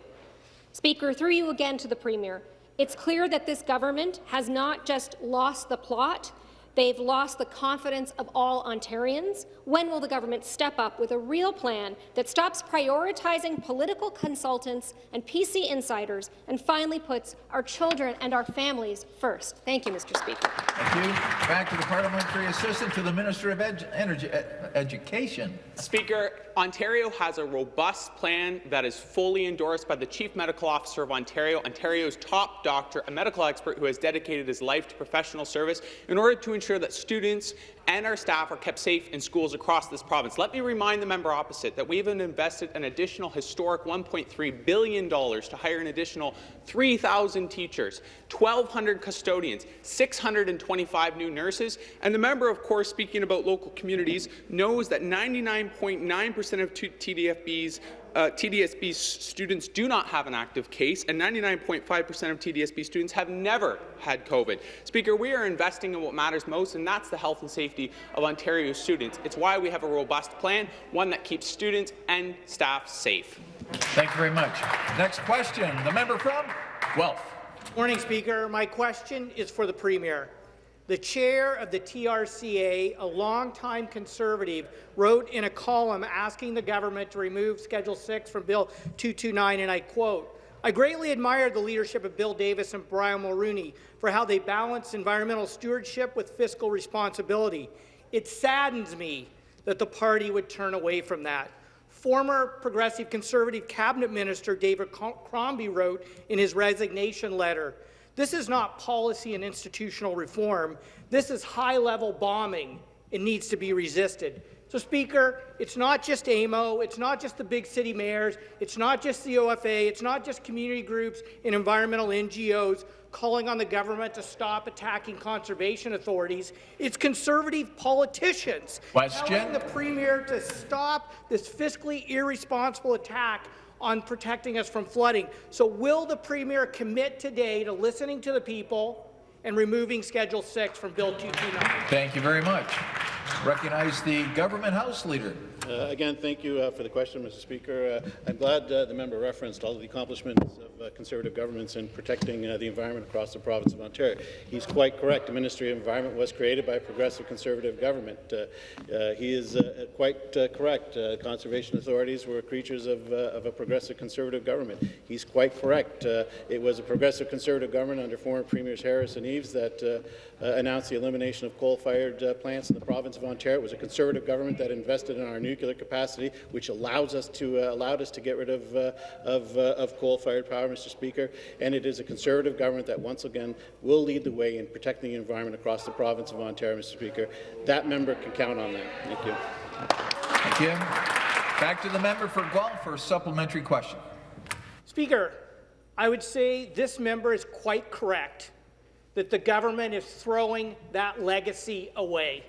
Speaker, through you again to the Premier, it's clear that this government has not just lost the plot, They've lost the confidence of all Ontarians. When will the government step up with a real plan that stops prioritizing political consultants and PC insiders and finally puts our children and our families first? Thank you, Mr. Speaker. Thank you. Back to the parliamentary assistant to the Minister of Ed Energy, Ed Education. Speaker, Ontario has a robust plan that is fully endorsed by the Chief Medical Officer of Ontario, Ontario's top doctor, a medical expert who has dedicated his life to professional service in order to ensure that students and our staff are kept safe in schools across this province. Let me remind the member opposite that we have invested an additional historic $1.3 billion to hire an additional 3,000 teachers, 1,200 custodians, 625 new nurses, and the member, of course, speaking about local communities, knows that 99.9 percent of TDFB's uh, TDSB students do not have an active case, and 99.5% of TDSB students have never had COVID. Speaker, we are investing in what matters most, and that's the health and safety of Ontario students. It's why we have a robust plan, one that keeps students and staff safe. Thank you very much. Next question, the member from Guelph. Morning, Speaker. My question is for the Premier. The chair of the TRCA, a longtime Conservative, wrote in a column asking the government to remove Schedule 6 from Bill 229, and I quote, I greatly admired the leadership of Bill Davis and Brian Mulroney for how they balanced environmental stewardship with fiscal responsibility. It saddens me that the party would turn away from that. Former Progressive Conservative Cabinet Minister David Crombie wrote in his resignation letter, this is not policy and institutional reform. This is high-level bombing. It needs to be resisted. So, Speaker, it's not just AMO, it's not just the big city mayors, it's not just the OFA, it's not just community groups and environmental NGOs calling on the government to stop attacking conservation authorities. It's Conservative politicians Question. telling the Premier to stop this fiscally irresponsible attack on protecting us from flooding. So will the Premier commit today to listening to the people and removing Schedule 6 from Bill 229? Thank you very much. Recognize the Government House Leader. Uh, again, thank you uh, for the question, Mr. Speaker. Uh, I'm glad uh, the member referenced all the accomplishments of uh, Conservative governments in protecting uh, the environment across the province of Ontario. He's quite correct. The Ministry of Environment was created by a progressive Conservative government. he is quite correct. conservation authorities were creatures of, of, a progressive Conservative government. He's quite correct. it was a progressive Conservative government under former Premiers Harris and Eves that announced the elimination of coal-fired plants in the province of Ontario. It was a Conservative government that invested in our nuclear capacity, which allows us to uh, allowed us to get rid of uh, of, uh, of coal-fired power, Mr. Speaker. And it is a Conservative government that once again will lead the way in protecting the environment across the province of Ontario, Mr. Speaker. That member can count on that. Thank you. Thank you. Back to the member for Guelph for a supplementary question. Speaker, I would say this member is quite correct that the government is throwing that legacy away.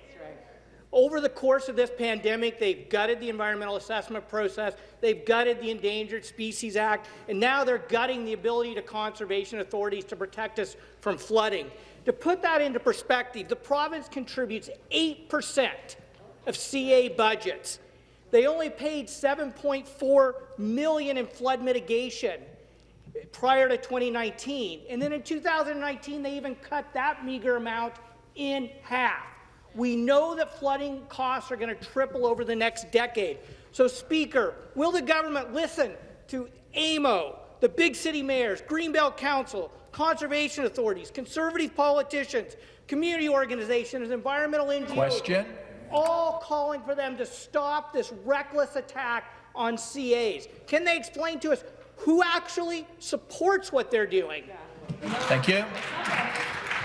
Over the course of this pandemic, they've gutted the environmental assessment process, they've gutted the Endangered Species Act, and now they're gutting the ability to conservation authorities to protect us from flooding. To put that into perspective, the province contributes 8% of CA budgets. They only paid 7.4 million in flood mitigation prior to 2019. And then in 2019, they even cut that meager amount in half. We know that flooding costs are going to triple over the next decade. So, Speaker, will the government listen to AMO, the big city mayors, Greenbelt Council, conservation authorities, conservative politicians, community organizations, environmental NGOs, Question. all calling for them to stop this reckless attack on CAs? Can they explain to us who actually supports what they're doing? Thank you.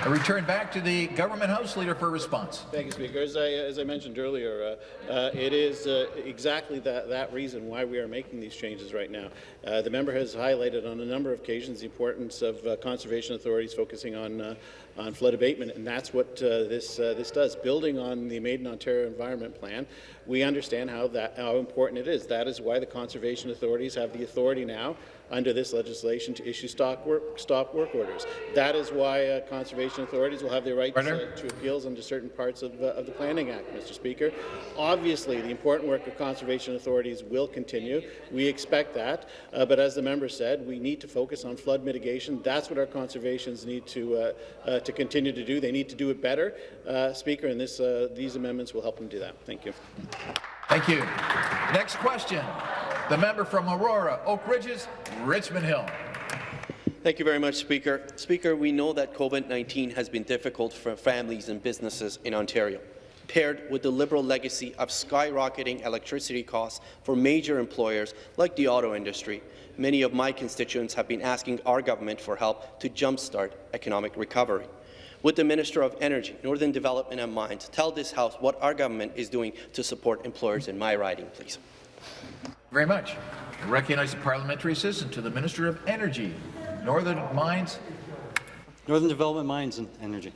I return back to the government house leader for a response. Thank you, Speaker. As I, as I mentioned earlier, uh, uh, it is uh, exactly that, that reason why we are making these changes right now. Uh, the member has highlighted on a number of occasions the importance of uh, conservation authorities focusing on, uh, on flood abatement, and that's what this, this does. Building on the Made in Ontario Environment Plan, we understand how, that, how important it is. That is why the conservation authorities have the authority now under this legislation to issue stop work, stop work orders. That is why uh, conservation authorities will have the right uh, to appeals under certain parts of, uh, of, the Planning Act, Mr. Speaker. Obviously, the important work of conservation authorities will continue. We expect that, uh, but as the member said, we need to focus on flood mitigation. That's what our conservations need to, uh, uh, to to continue to do. They need to do it better, uh, Speaker, and this, uh, these amendments will help them do that. Thank you. Thank you. Next question. The member from Aurora, Oak Ridges, Richmond Hill. Thank you very much, Speaker. Speaker, we know that COVID-19 has been difficult for families and businesses in Ontario. Paired with the Liberal legacy of skyrocketing electricity costs for major employers like the auto industry, many of my constituents have been asking our government for help to jumpstart economic recovery. Would the Minister of Energy, Northern Development and Mines tell this House what our government is doing to support employers in my riding, please? Very much. I recognize the parliamentary assistant to the Minister of Energy, Northern Mines. Northern Development Mines and Energy.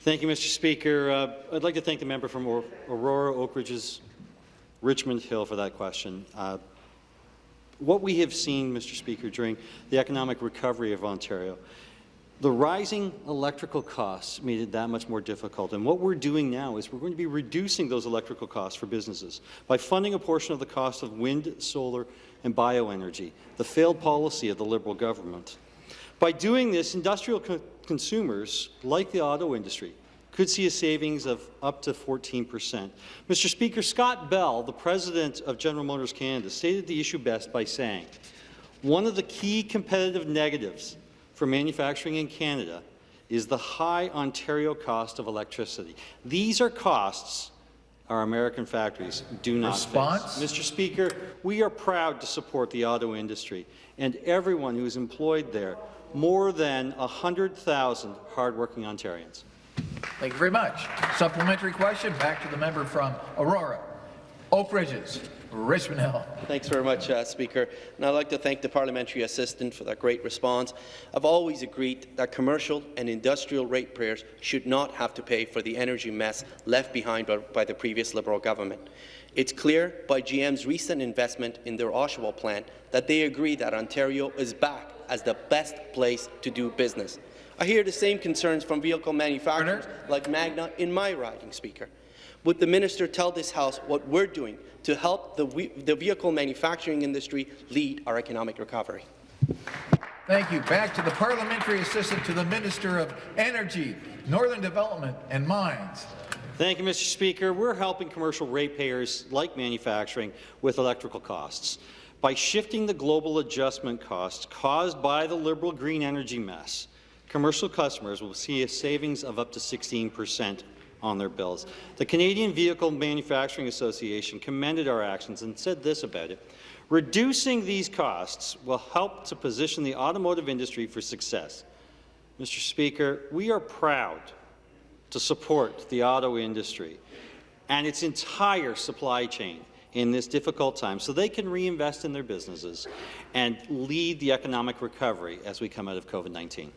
Thank you, Mr. Speaker. Uh, I'd like to thank the member from Aurora, Oak Ridges, Richmond Hill for that question. Uh, what we have seen, Mr. Speaker, during the economic recovery of Ontario, the rising electrical costs made it that much more difficult. And what we're doing now is we're going to be reducing those electrical costs for businesses by funding a portion of the cost of wind, solar, and bioenergy, the failed policy of the Liberal government. By doing this, industrial co consumers, like the auto industry, could see a savings of up to 14 percent. Mr. Speaker, Scott Bell, the president of General Motors Canada, stated the issue best by saying, one of the key competitive negatives for manufacturing in Canada is the high Ontario cost of electricity. These are costs our American factories do not Response? face. Mr. Speaker, we are proud to support the auto industry and everyone who is employed there, more than 100,000 hardworking Ontarians. Thank you very much. Supplementary question, back to the member from Aurora. Oak Ridges, Richmond Hill. Thanks very much, uh, Speaker. And I'd like to thank the parliamentary assistant for that great response. I've always agreed that commercial and industrial ratepayers should not have to pay for the energy mess left behind by, by the previous Liberal government. It's clear by GM's recent investment in their Oshawa plant that they agree that Ontario is back as the best place to do business. I hear the same concerns from vehicle manufacturers like Magna in my riding, Speaker. Would the minister tell this House what we're doing to help the, the vehicle manufacturing industry lead our economic recovery? Thank you. Back to the parliamentary assistant to the Minister of Energy, Northern Development and Mines. Thank you, Mr. Speaker. We're helping commercial ratepayers like manufacturing with electrical costs. By shifting the global adjustment costs caused by the Liberal green energy mess, commercial customers will see a savings of up to 16 percent on their bills. The Canadian Vehicle Manufacturing Association commended our actions and said this about it. Reducing these costs will help to position the automotive industry for success. Mr. Speaker, we are proud to support the auto industry and its entire supply chain in this difficult time so they can reinvest in their businesses and lead the economic recovery as we come out of COVID-19.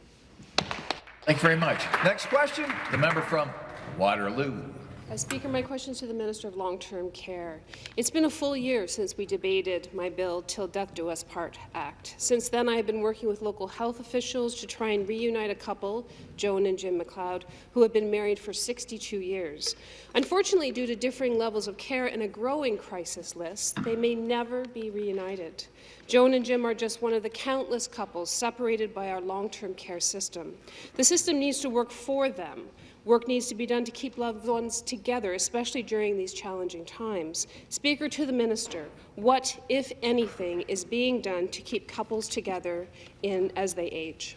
Thank you very much. Next question, the member from Waterloo. Uh, Speaker, my question is to the Minister of Long-Term Care. It's been a full year since we debated my bill Till Death Do Us Part Act. Since then, I have been working with local health officials to try and reunite a couple, Joan and Jim McLeod, who have been married for 62 years. Unfortunately, due to differing levels of care and a growing crisis list, they may never be reunited. Joan and Jim are just one of the countless couples separated by our long-term care system. The system needs to work for them, Work needs to be done to keep loved ones together, especially during these challenging times. Speaker to the Minister, what, if anything, is being done to keep couples together in, as they age?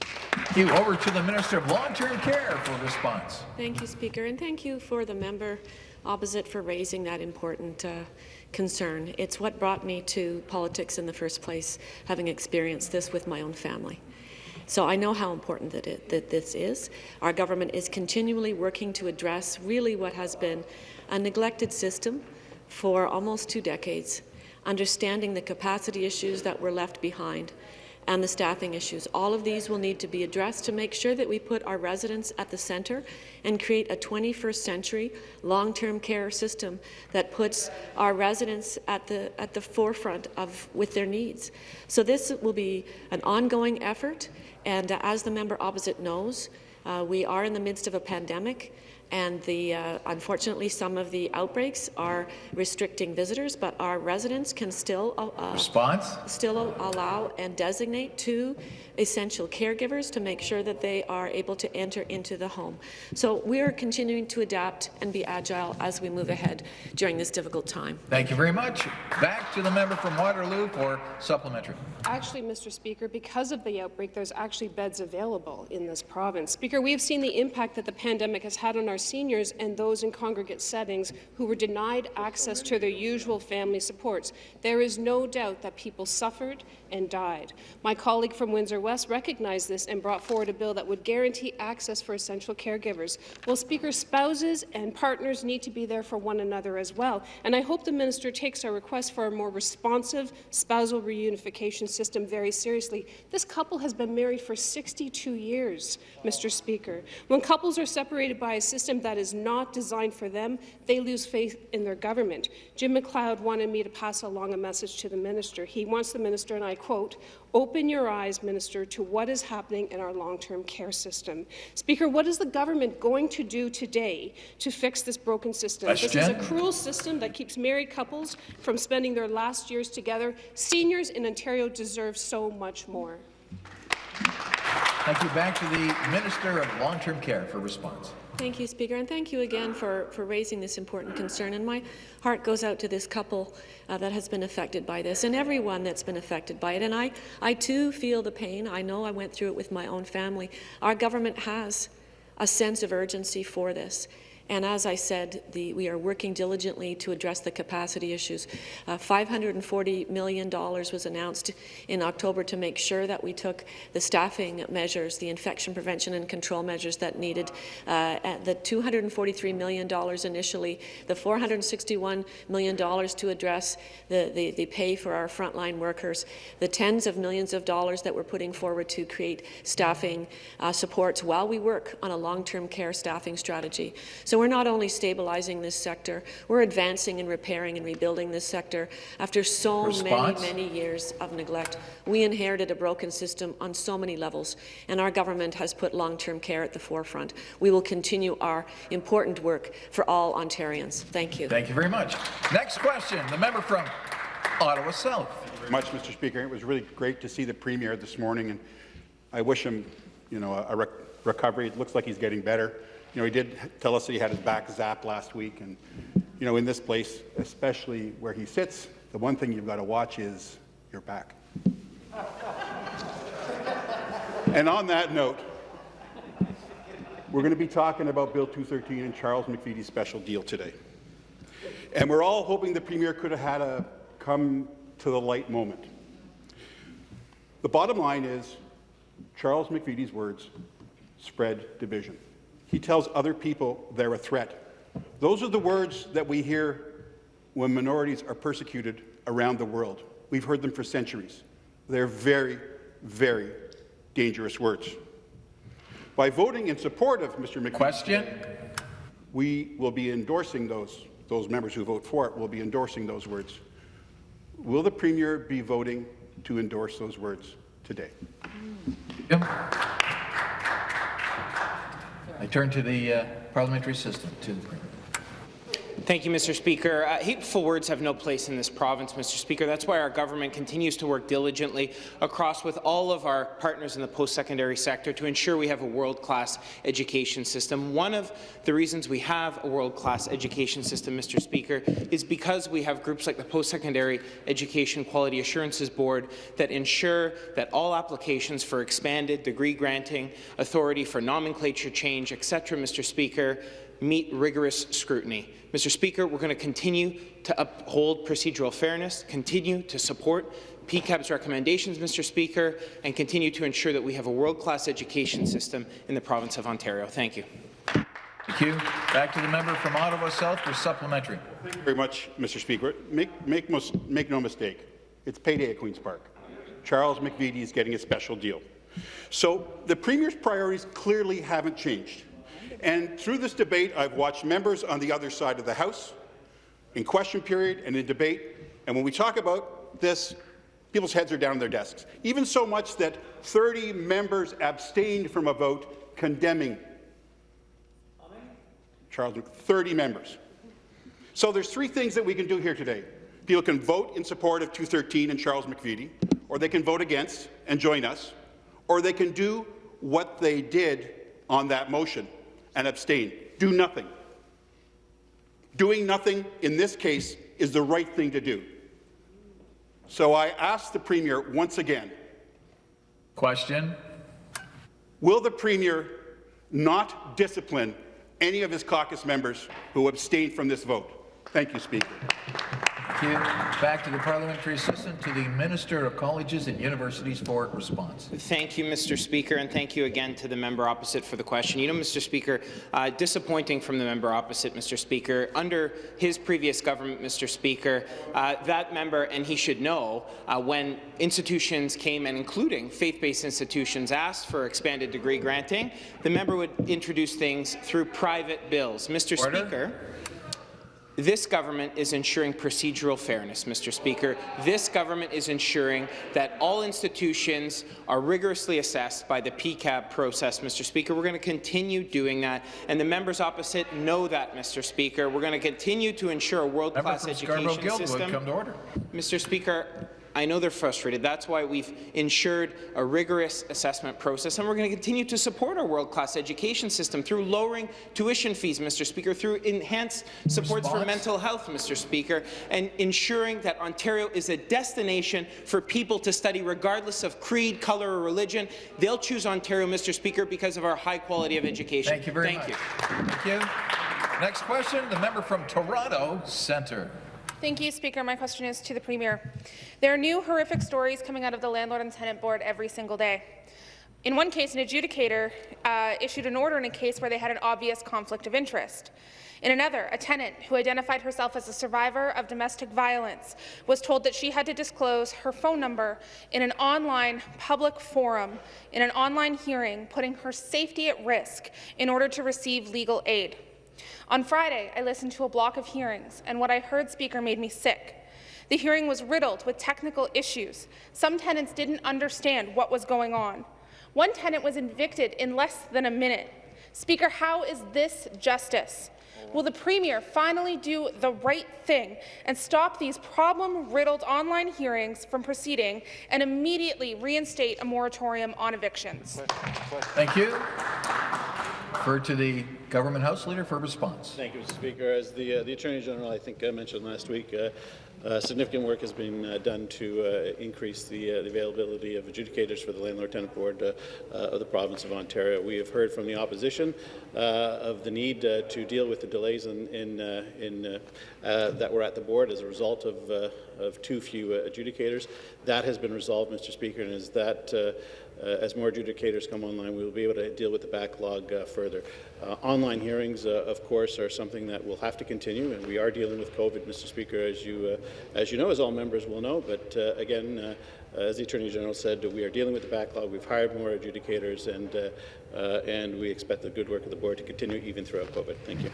Thank you. Over to the Minister of Long-Term Care for response. Thank you, Speaker, and thank you for the member opposite for raising that important uh, concern. It's what brought me to politics in the first place, having experienced this with my own family. So I know how important that, it, that this is. Our government is continually working to address really what has been a neglected system for almost two decades, understanding the capacity issues that were left behind and the staffing issues. All of these will need to be addressed to make sure that we put our residents at the centre and create a 21st century long-term care system that puts our residents at the, at the forefront of with their needs. So this will be an ongoing effort. And uh, as the member opposite knows, uh, we are in the midst of a pandemic, and the, uh, unfortunately, some of the outbreaks are restricting visitors, but our residents can still uh, Response? still allow and designate two essential caregivers to make sure that they are able to enter into the home. So we are continuing to adapt and be agile as we move ahead during this difficult time. Thank you very much. Back to the member from Waterloo for supplementary. Actually, Mr. Speaker, because of the outbreak, there's actually beds available in this province. Speaker, we have seen the impact that the pandemic has had on our seniors and those in congregate settings who were denied access to their usual family supports. There is no doubt that people suffered and died. My colleague from Windsor West recognized this and brought forward a bill that would guarantee access for essential caregivers. Well, Speaker, spouses and partners need to be there for one another as well, and I hope the minister takes our request for a more responsive spousal reunification system very seriously. This couple has been married for 62 years, Mr. Speaker. When couples are separated by a system that is not designed for them, they lose faith in their government. Jim McLeod wanted me to pass along a message to the minister. He wants the minister, and I quote, open your eyes, Minister, to what is happening in our long-term care system. Speaker, what is the government going to do today to fix this broken system? Question. This is a cruel system that keeps married couples from spending their last years together. Seniors in Ontario deserve so much more. Thank you. Back to the Minister of Long-Term Care for response. Thank you, Speaker, and thank you again for, for raising this important concern. And my heart goes out to this couple uh, that has been affected by this and everyone that's been affected by it. And I, I too feel the pain. I know I went through it with my own family. Our government has a sense of urgency for this. And as I said, the, we are working diligently to address the capacity issues. Uh, $540 million was announced in October to make sure that we took the staffing measures, the infection prevention and control measures that needed. Uh, the $243 million initially, the $461 million to address the, the, the pay for our frontline workers, the tens of millions of dollars that we're putting forward to create staffing uh, supports while we work on a long-term care staffing strategy. So so we're not only stabilizing this sector, we're advancing and repairing and rebuilding this sector after so Response? many, many years of neglect. We inherited a broken system on so many levels, and our government has put long-term care at the forefront. We will continue our important work for all Ontarians. Thank you. Thank you very much. Next question, the member from Ottawa South. Very much, Mr. Speaker. It was really great to see the Premier this morning, and I wish him, you know, a rec recovery. It looks like he's getting better. You know, he did tell us that he had his back zapped last week, and you know, in this place, especially where he sits, the one thing you've got to watch is your back. (laughs) and on that note, we're going to be talking about Bill 213 and Charles McVety's special deal today. And we're all hoping the Premier could have had a come to the light moment. The bottom line is Charles McVety's words spread division. He tells other people they're a threat. Those are the words that we hear when minorities are persecuted around the world. We've heard them for centuries. They're very, very dangerous words. By voting in support of Mr. McQueen, Question? we will be endorsing those, those members who vote for it will be endorsing those words. Will the Premier be voting to endorse those words today? Yep. I turn to the uh, parliamentary assistant, to the Premier. Thank you, Mr. Speaker. Uh, hateful words have no place in this province, Mr. Speaker. That's why our government continues to work diligently across with all of our partners in the post-secondary sector to ensure we have a world-class education system. One of the reasons we have a world-class education system, Mr. Speaker, is because we have groups like the Post-Secondary Education Quality Assurances Board that ensure that all applications for expanded degree granting, authority for nomenclature change, etc., Mr. Speaker, meet rigorous scrutiny. Mr. Speaker, we're going to continue to uphold procedural fairness, continue to support PEQAB's recommendations, Mr. Speaker, and continue to ensure that we have a world-class education system in the province of Ontario. Thank you. Thank you. Back to the member from Ottawa South for supplementary. Thank you very much, Mr. Speaker. Make, make, make no mistake, it's payday at Queen's Park. Charles McVety is getting a special deal. So the Premier's priorities clearly haven't changed. And through this debate, I've watched members on the other side of the House, in question period and in debate, and when we talk about this, people's heads are down on their desks, even so much that 30 members abstained from a vote condemning Charles, 30 members. So there's three things that we can do here today. People can vote in support of 213 and Charles McVety, or they can vote against and join us, or they can do what they did on that motion and abstain. Do nothing. Doing nothing in this case is the right thing to do. So I ask the Premier once again. Question. Will the Premier not discipline any of his caucus members who abstained from this vote? Thank you, Speaker. Thank you. Back to the parliamentary assistant to the Minister of Colleges and Universities for response. Thank you, Mr. Speaker, and thank you again to the member opposite for the question. You know, Mr. Speaker, uh, disappointing from the member opposite, Mr. Speaker. Under his previous government, Mr. Speaker, uh, that member, and he should know, uh, when institutions came, and including faith-based institutions, asked for expanded degree granting, the member would introduce things through private bills. Mr. Order. Speaker, this government is ensuring procedural fairness, Mr. Speaker. This government is ensuring that all institutions are rigorously assessed by the PEQAB process, Mr. Speaker. We're going to continue doing that, and the members opposite know that, Mr. Speaker. We're going to continue to ensure a world-class education system. come to order. Mr. Speaker, I know they're frustrated. That's why we've ensured a rigorous assessment process, and we're going to continue to support our world-class education system through lowering tuition fees, Mr. Speaker, through enhanced supports for mental health, Mr. Speaker, and ensuring that Ontario is a destination for people to study regardless of creed, colour, or religion. They'll choose Ontario, Mr. Speaker, because of our high quality of education. Thank you very Thank much. You. Thank you. Next question, the member from Toronto Centre. Thank you, Speaker. My question is to the Premier. There are new horrific stories coming out of the Landlord and Tenant Board every single day. In one case, an adjudicator uh, issued an order in a case where they had an obvious conflict of interest. In another, a tenant who identified herself as a survivor of domestic violence was told that she had to disclose her phone number in an online public forum, in an online hearing, putting her safety at risk in order to receive legal aid. On Friday, I listened to a block of hearings, and what I heard, Speaker, made me sick. The hearing was riddled with technical issues. Some tenants didn't understand what was going on. One tenant was evicted in less than a minute. Speaker, how is this justice? Will the Premier finally do the right thing and stop these problem-riddled online hearings from proceeding and immediately reinstate a moratorium on evictions? Thank you. Refer to the Government House Leader for response. Thank you, Mr. Speaker. As the, uh, the Attorney General, I think, uh, mentioned last week, uh, uh, significant work has been uh, done to uh, increase the, uh, the availability of adjudicators for the Landlord-Tenant Board uh, of the province of Ontario. We have heard from the opposition of the need to deal with the delays in, in, in, that were at the board as a result of, of too few adjudicators. That has been resolved, Mr. Speaker, and is that as more adjudicators come online, we will be able to deal with the backlog uh, further. Uh, online hearings, uh, of course, are something that will have to continue, and we are dealing with COVID, Mr. Speaker, as you, uh, as you know, as all members will know. But uh, again, uh, as the Attorney General said, we are dealing with the backlog. We've hired more adjudicators, and uh, uh, and we expect the good work of the board to continue even throughout COVID. Thank you.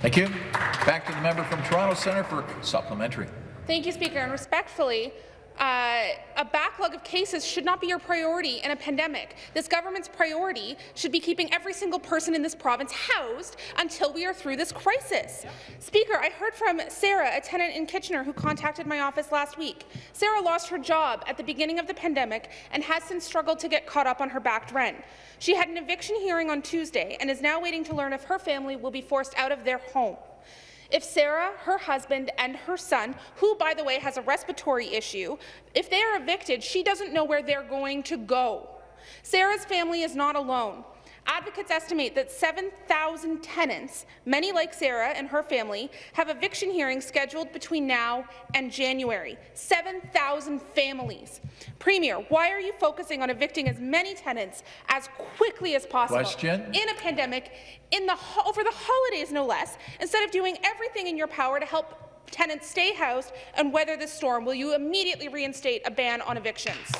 Thank you. Back to the member from Toronto Centre for supplementary. Thank you, Speaker. And respectfully, uh, a backlog of cases should not be your priority in a pandemic. This government's priority should be keeping every single person in this province housed until we are through this crisis. Speaker, I heard from Sarah, a tenant in Kitchener, who contacted my office last week. Sarah lost her job at the beginning of the pandemic and has since struggled to get caught up on her backed rent. She had an eviction hearing on Tuesday and is now waiting to learn if her family will be forced out of their home. If Sarah, her husband, and her son, who, by the way, has a respiratory issue, if they are evicted, she doesn't know where they're going to go. Sarah's family is not alone. Advocates estimate that 7,000 tenants, many like Sarah and her family, have eviction hearings scheduled between now and January. 7,000 families. Premier, why are you focusing on evicting as many tenants as quickly as possible Question. in a pandemic, in the over the holidays no less, instead of doing everything in your power to help tenants stay housed and weather this storm? Will you immediately reinstate a ban on evictions?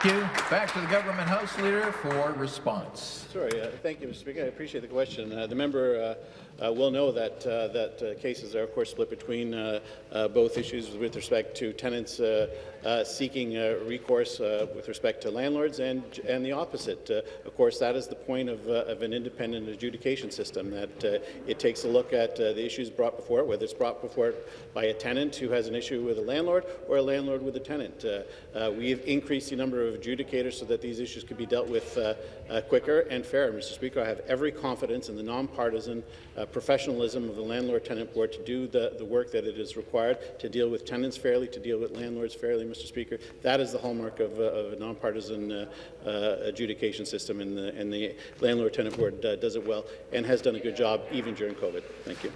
Thank you. Back to the Government House Leader for response. Sorry, uh, thank you, Mr. Speaker. I appreciate the question. Uh, the member uh, will know that uh, that uh, cases are, of course, split between uh, uh, both issues with respect to tenants uh, uh, seeking uh, recourse uh, with respect to landlords and and the opposite. Uh, of course, that is the point of, uh, of an independent adjudication system, that uh, it takes a look at uh, the issues brought before it, whether it's brought before it by a tenant who has an issue with a landlord or a landlord with a tenant. Uh, uh, we've increased the number of adjudicators so that these issues could be dealt with uh, uh, quicker and fairer. Mr. Speaker, I have every confidence in the nonpartisan uh, professionalism of the Landlord-Tenant Board to do the, the work that it is required to deal with tenants fairly, to deal with landlords fairly, Mr. Speaker. That is the hallmark of, uh, of a nonpartisan uh, uh, adjudication system, and the, and the Landlord-Tenant Board uh, does it well and has done a good job even during COVID. Thank you.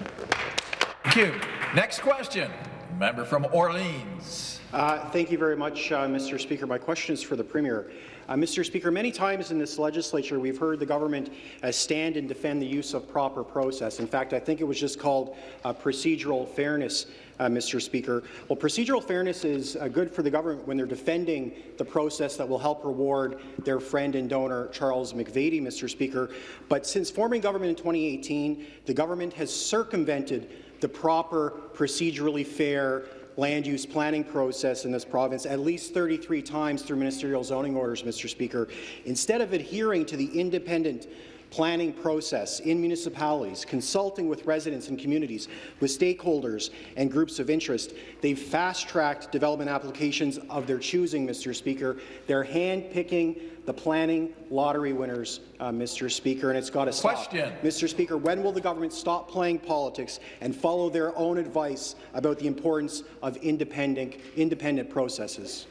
Thank you. Next question, member from Orleans. Uh, thank you very much, uh, Mr. Speaker. My question is for the Premier. Uh, Mr. Speaker, many times in this legislature we've heard the government uh, stand and defend the use of proper process. In fact, I think it was just called uh, procedural fairness, uh, Mr. Speaker. Well, procedural fairness is uh, good for the government when they're defending the process that will help reward their friend and donor Charles McVety, Mr. Speaker. But since forming government in 2018, the government has circumvented the proper, procedurally fair land use planning process in this province at least 33 times through ministerial zoning orders, Mr. Speaker. Instead of adhering to the independent planning process in municipalities, consulting with residents and communities, with stakeholders and groups of interest. They've fast-tracked development applications of their choosing, Mr. Speaker. They're hand-picking the planning lottery winners, uh, Mr. Speaker, and it's got to stop. Question. Mr. Speaker, when will the government stop playing politics and follow their own advice about the importance of independent, independent processes?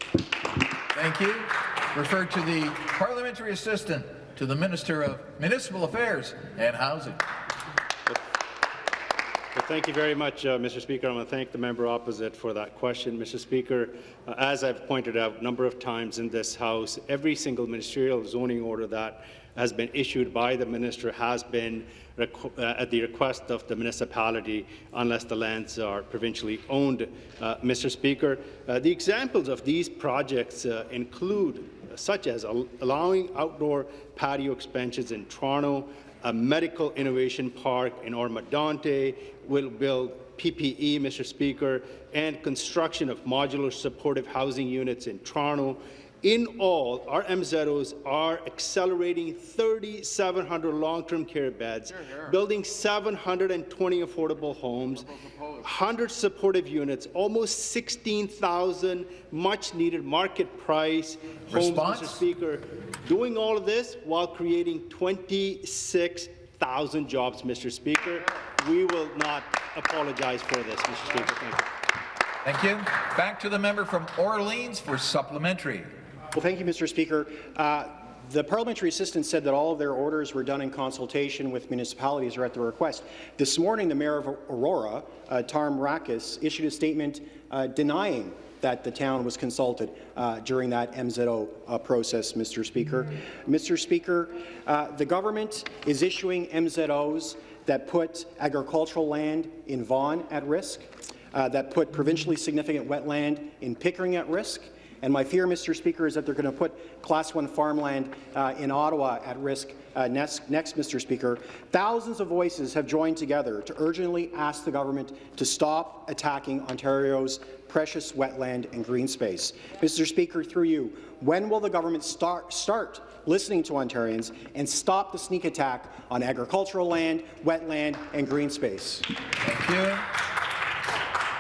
Thank you. Refer to the parliamentary assistant to the Minister of Municipal Affairs and Housing. Thank you very much, uh, Mr. Speaker. I want to thank the member opposite for that question. Mr. Speaker, uh, as I've pointed out a number of times in this House, every single ministerial zoning order that has been issued by the minister has been uh, at the request of the municipality unless the lands are provincially owned. Uh, Mr. Speaker, uh, the examples of these projects uh, include such as al allowing outdoor patio expansions in Toronto, a medical innovation park in Oro-Medonte, will build PPE, Mr. Speaker, and construction of modular supportive housing units in Toronto. In all, our MZOs are accelerating 3,700 long-term care beds, building 720 affordable homes, 100 supportive units, almost 16,000 much-needed market price homes, Response? Mr. Speaker. Doing all of this while creating 26,000 jobs, Mr. Speaker. We will not apologize for this, Mr. Speaker. Thank you. Thank you. Back to the member from Orleans for supplementary. Well, thank you, Mr. Speaker. Uh, the parliamentary assistant said that all of their orders were done in consultation with municipalities or at their request. This morning, the mayor of Aurora, uh, Tom Mrakas, issued a statement uh, denying that the town was consulted uh, during that MZO uh, process, Mr. Speaker. Mr. Speaker, uh, the government is issuing MZOs that put agricultural land in Vaughan at risk, uh, that put provincially significant wetland in Pickering at risk, and my fear, Mr. Speaker, is that they're going to put Class 1 farmland uh, in Ottawa at risk uh, next, next, Mr. Speaker. Thousands of voices have joined together to urgently ask the government to stop attacking Ontario's precious wetland and green space. Mr. Speaker, through you, when will the government start, start listening to Ontarians and stop the sneak attack on agricultural land, wetland and green space? Thank you.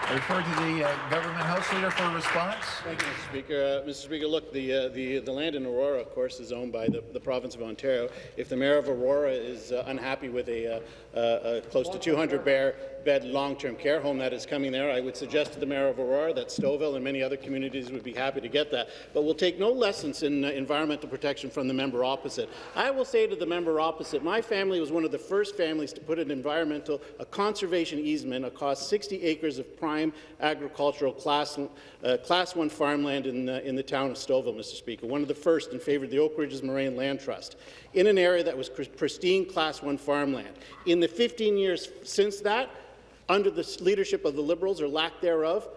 I refer to the uh, government House Leader for a response. Thank you, Mr. Speaker. Uh, Mr. Speaker, look, the, uh, the, the land in Aurora, of course, is owned by the, the province of Ontario. If the mayor of Aurora is uh, unhappy with a, uh, uh, close to 200 bear bed long-term care home that is coming there, I would suggest to the mayor of Aurora that Stouffville and many other communities would be happy to get that. But we'll take no lessons in uh, environmental protection from the member opposite. I will say to the member opposite, my family was one of the first families to put an environmental, a conservation easement across 60 acres of prime agricultural class, uh, class 1 farmland in, uh, in the town of Stouffville, Mr. Speaker, one of the first in favour of the Oak Ridges Moraine Land Trust, in an area that was pristine class 1 farmland. In the 15 years since that, under the leadership of the Liberals, or lack thereof,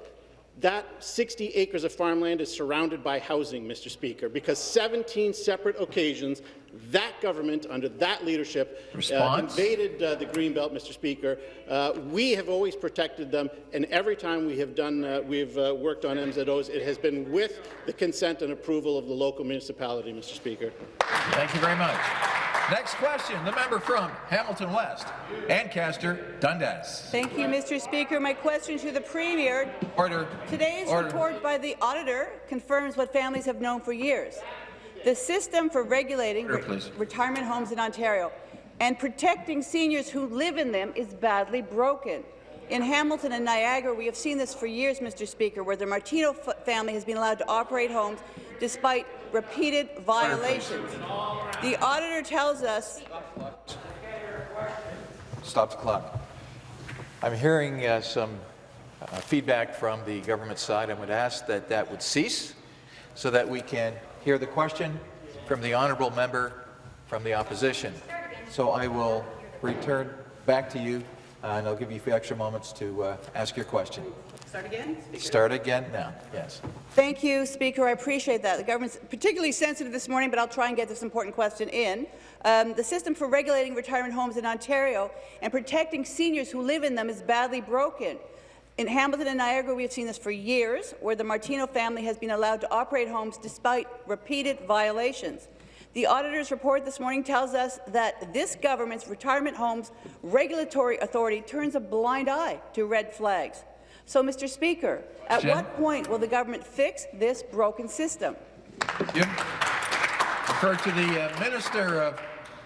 that 60 acres of farmland is surrounded by housing, Mr. Speaker, because 17 separate occasions That government, under that leadership, uh, invaded uh, the Greenbelt, Mr. Speaker. Uh, we have always protected them, and every time we have done, uh, we've uh, worked on MZOs, it has been with the consent and approval of the local municipality, Mr. Speaker. Thank you very much. Next question, the member from Hamilton West, Ancaster Dundas. Thank you, Mr. Speaker. My question to the Premier. Order. Today's Order. report by the auditor confirms what families have known for years. The system for regulating please. retirement homes in Ontario and protecting seniors who live in them is badly broken. In Hamilton and Niagara, we have seen this for years, Mr. Speaker, where the Martino family has been allowed to operate homes despite repeated violations. The auditor tells us Stop the clock. I'm hearing uh, some uh, feedback from the government side. I would ask that that would cease so that we can hear the question from the honourable member from the opposition. So I will return back to you, uh, and I'll give you a few extra moments to uh, ask your question. Start again? Start again now, yes. Thank you, Speaker. I appreciate that. The government's particularly sensitive this morning, but I'll try and get this important question in. Um, the system for regulating retirement homes in Ontario and protecting seniors who live in them is badly broken. In Hamilton and Niagara, we have seen this for years, where the Martino family has been allowed to operate homes despite repeated violations. The auditor's report this morning tells us that this government's retirement homes regulatory authority turns a blind eye to red flags. So, Mr. Speaker, at Jen? what point will the government fix this broken system? You refer to the uh, Minister of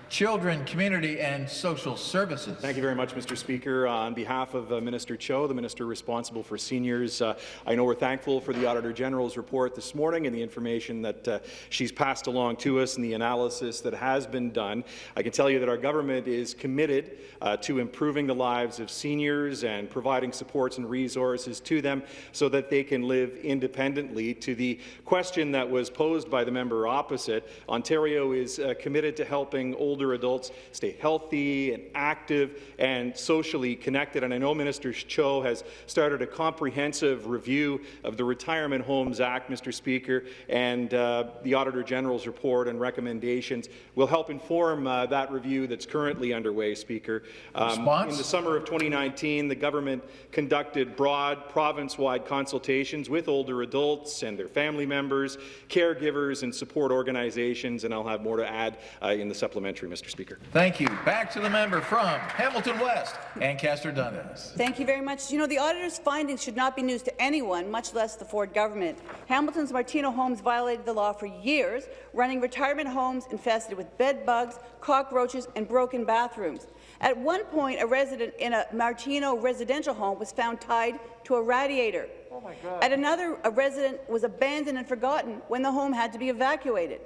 Children, Community and Social Services. Thank you very much, Mr. Speaker. Uh, on behalf of uh, Minister Cho, the minister responsible for seniors, uh, I know we're thankful for the Auditor General's report this morning and the information that uh, she's passed along to us and the analysis that has been done. I can tell you that our government is committed uh, to improving the lives of seniors and providing supports and resources to them so that they can live independently. To the question that was posed by the member opposite, Ontario is uh, committed to helping older adults stay healthy and active and socially connected. And I know Minister Cho has started a comprehensive review of the Retirement Homes Act, Mr. Speaker, and uh, the Auditor General's report and recommendations will help inform uh, that review that's currently underway, Speaker. Um? In the summer of 2019, the government conducted broad province-wide consultations with older adults and their family members, caregivers, and support organizations, and I'll have more to add uh, in the supplementary, Mr. Speaker. Thank you. Back to the member from Hamilton West, Ancaster Dundas. Thank you very much. You know, the auditor's findings should not be news to anyone, much less the Ford government. Hamilton's Martino Homes violated the law for years, running retirement homes infested with bed bugs, cockroaches, and broken bathrooms. At one point, a resident in a Martino residential home was found tied to a radiator. Oh my God. At another, a resident was abandoned and forgotten when the home had to be evacuated.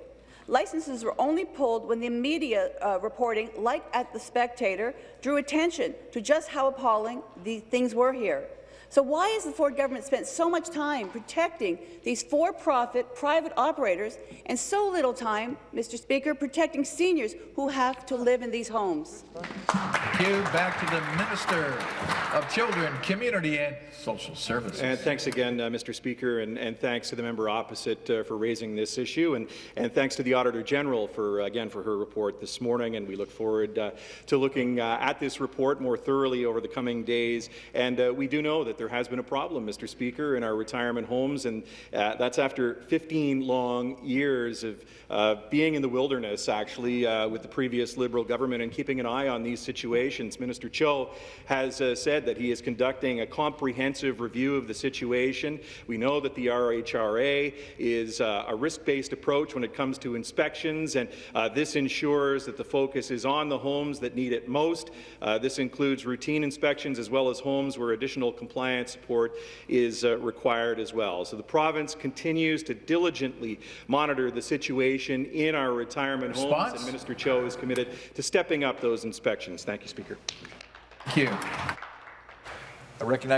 Licenses were only pulled when the media uh, reporting, like at The Spectator, drew attention to just how appalling the things were here. So why has the Ford government spent so much time protecting these for-profit private operators and so little time, Mr. Speaker, protecting seniors who have to live in these homes? Thank you. Back to the Minister of Children, Community and Social Services. And thanks again, uh, Mr. Speaker, and, and thanks to the member opposite uh, for raising this issue, and, and thanks to the Auditor General for, again, for her report this morning, and we look forward uh, to looking uh, at this report more thoroughly over the coming days. And uh, we do know that there has been a problem, Mr. Speaker, in our retirement homes, and uh, that's after 15 long years of uh, being in the wilderness, actually, uh, with the previous Liberal government and keeping an eye on these situations. Minister Cho has uh, said that he is conducting a comprehensive review of the situation. We know that the RHRA is uh, a risk-based approach when it comes to inspections, and uh, this ensures that the focus is on the homes that need it most. This includes routine inspections as well as homes where additional compliance support is uh, required as well. So the province continues to diligently monitor the situation in our retirement homes, and Minister Cho is committed to stepping up those inspections. Thank you, Speaker. Thank you. I recognize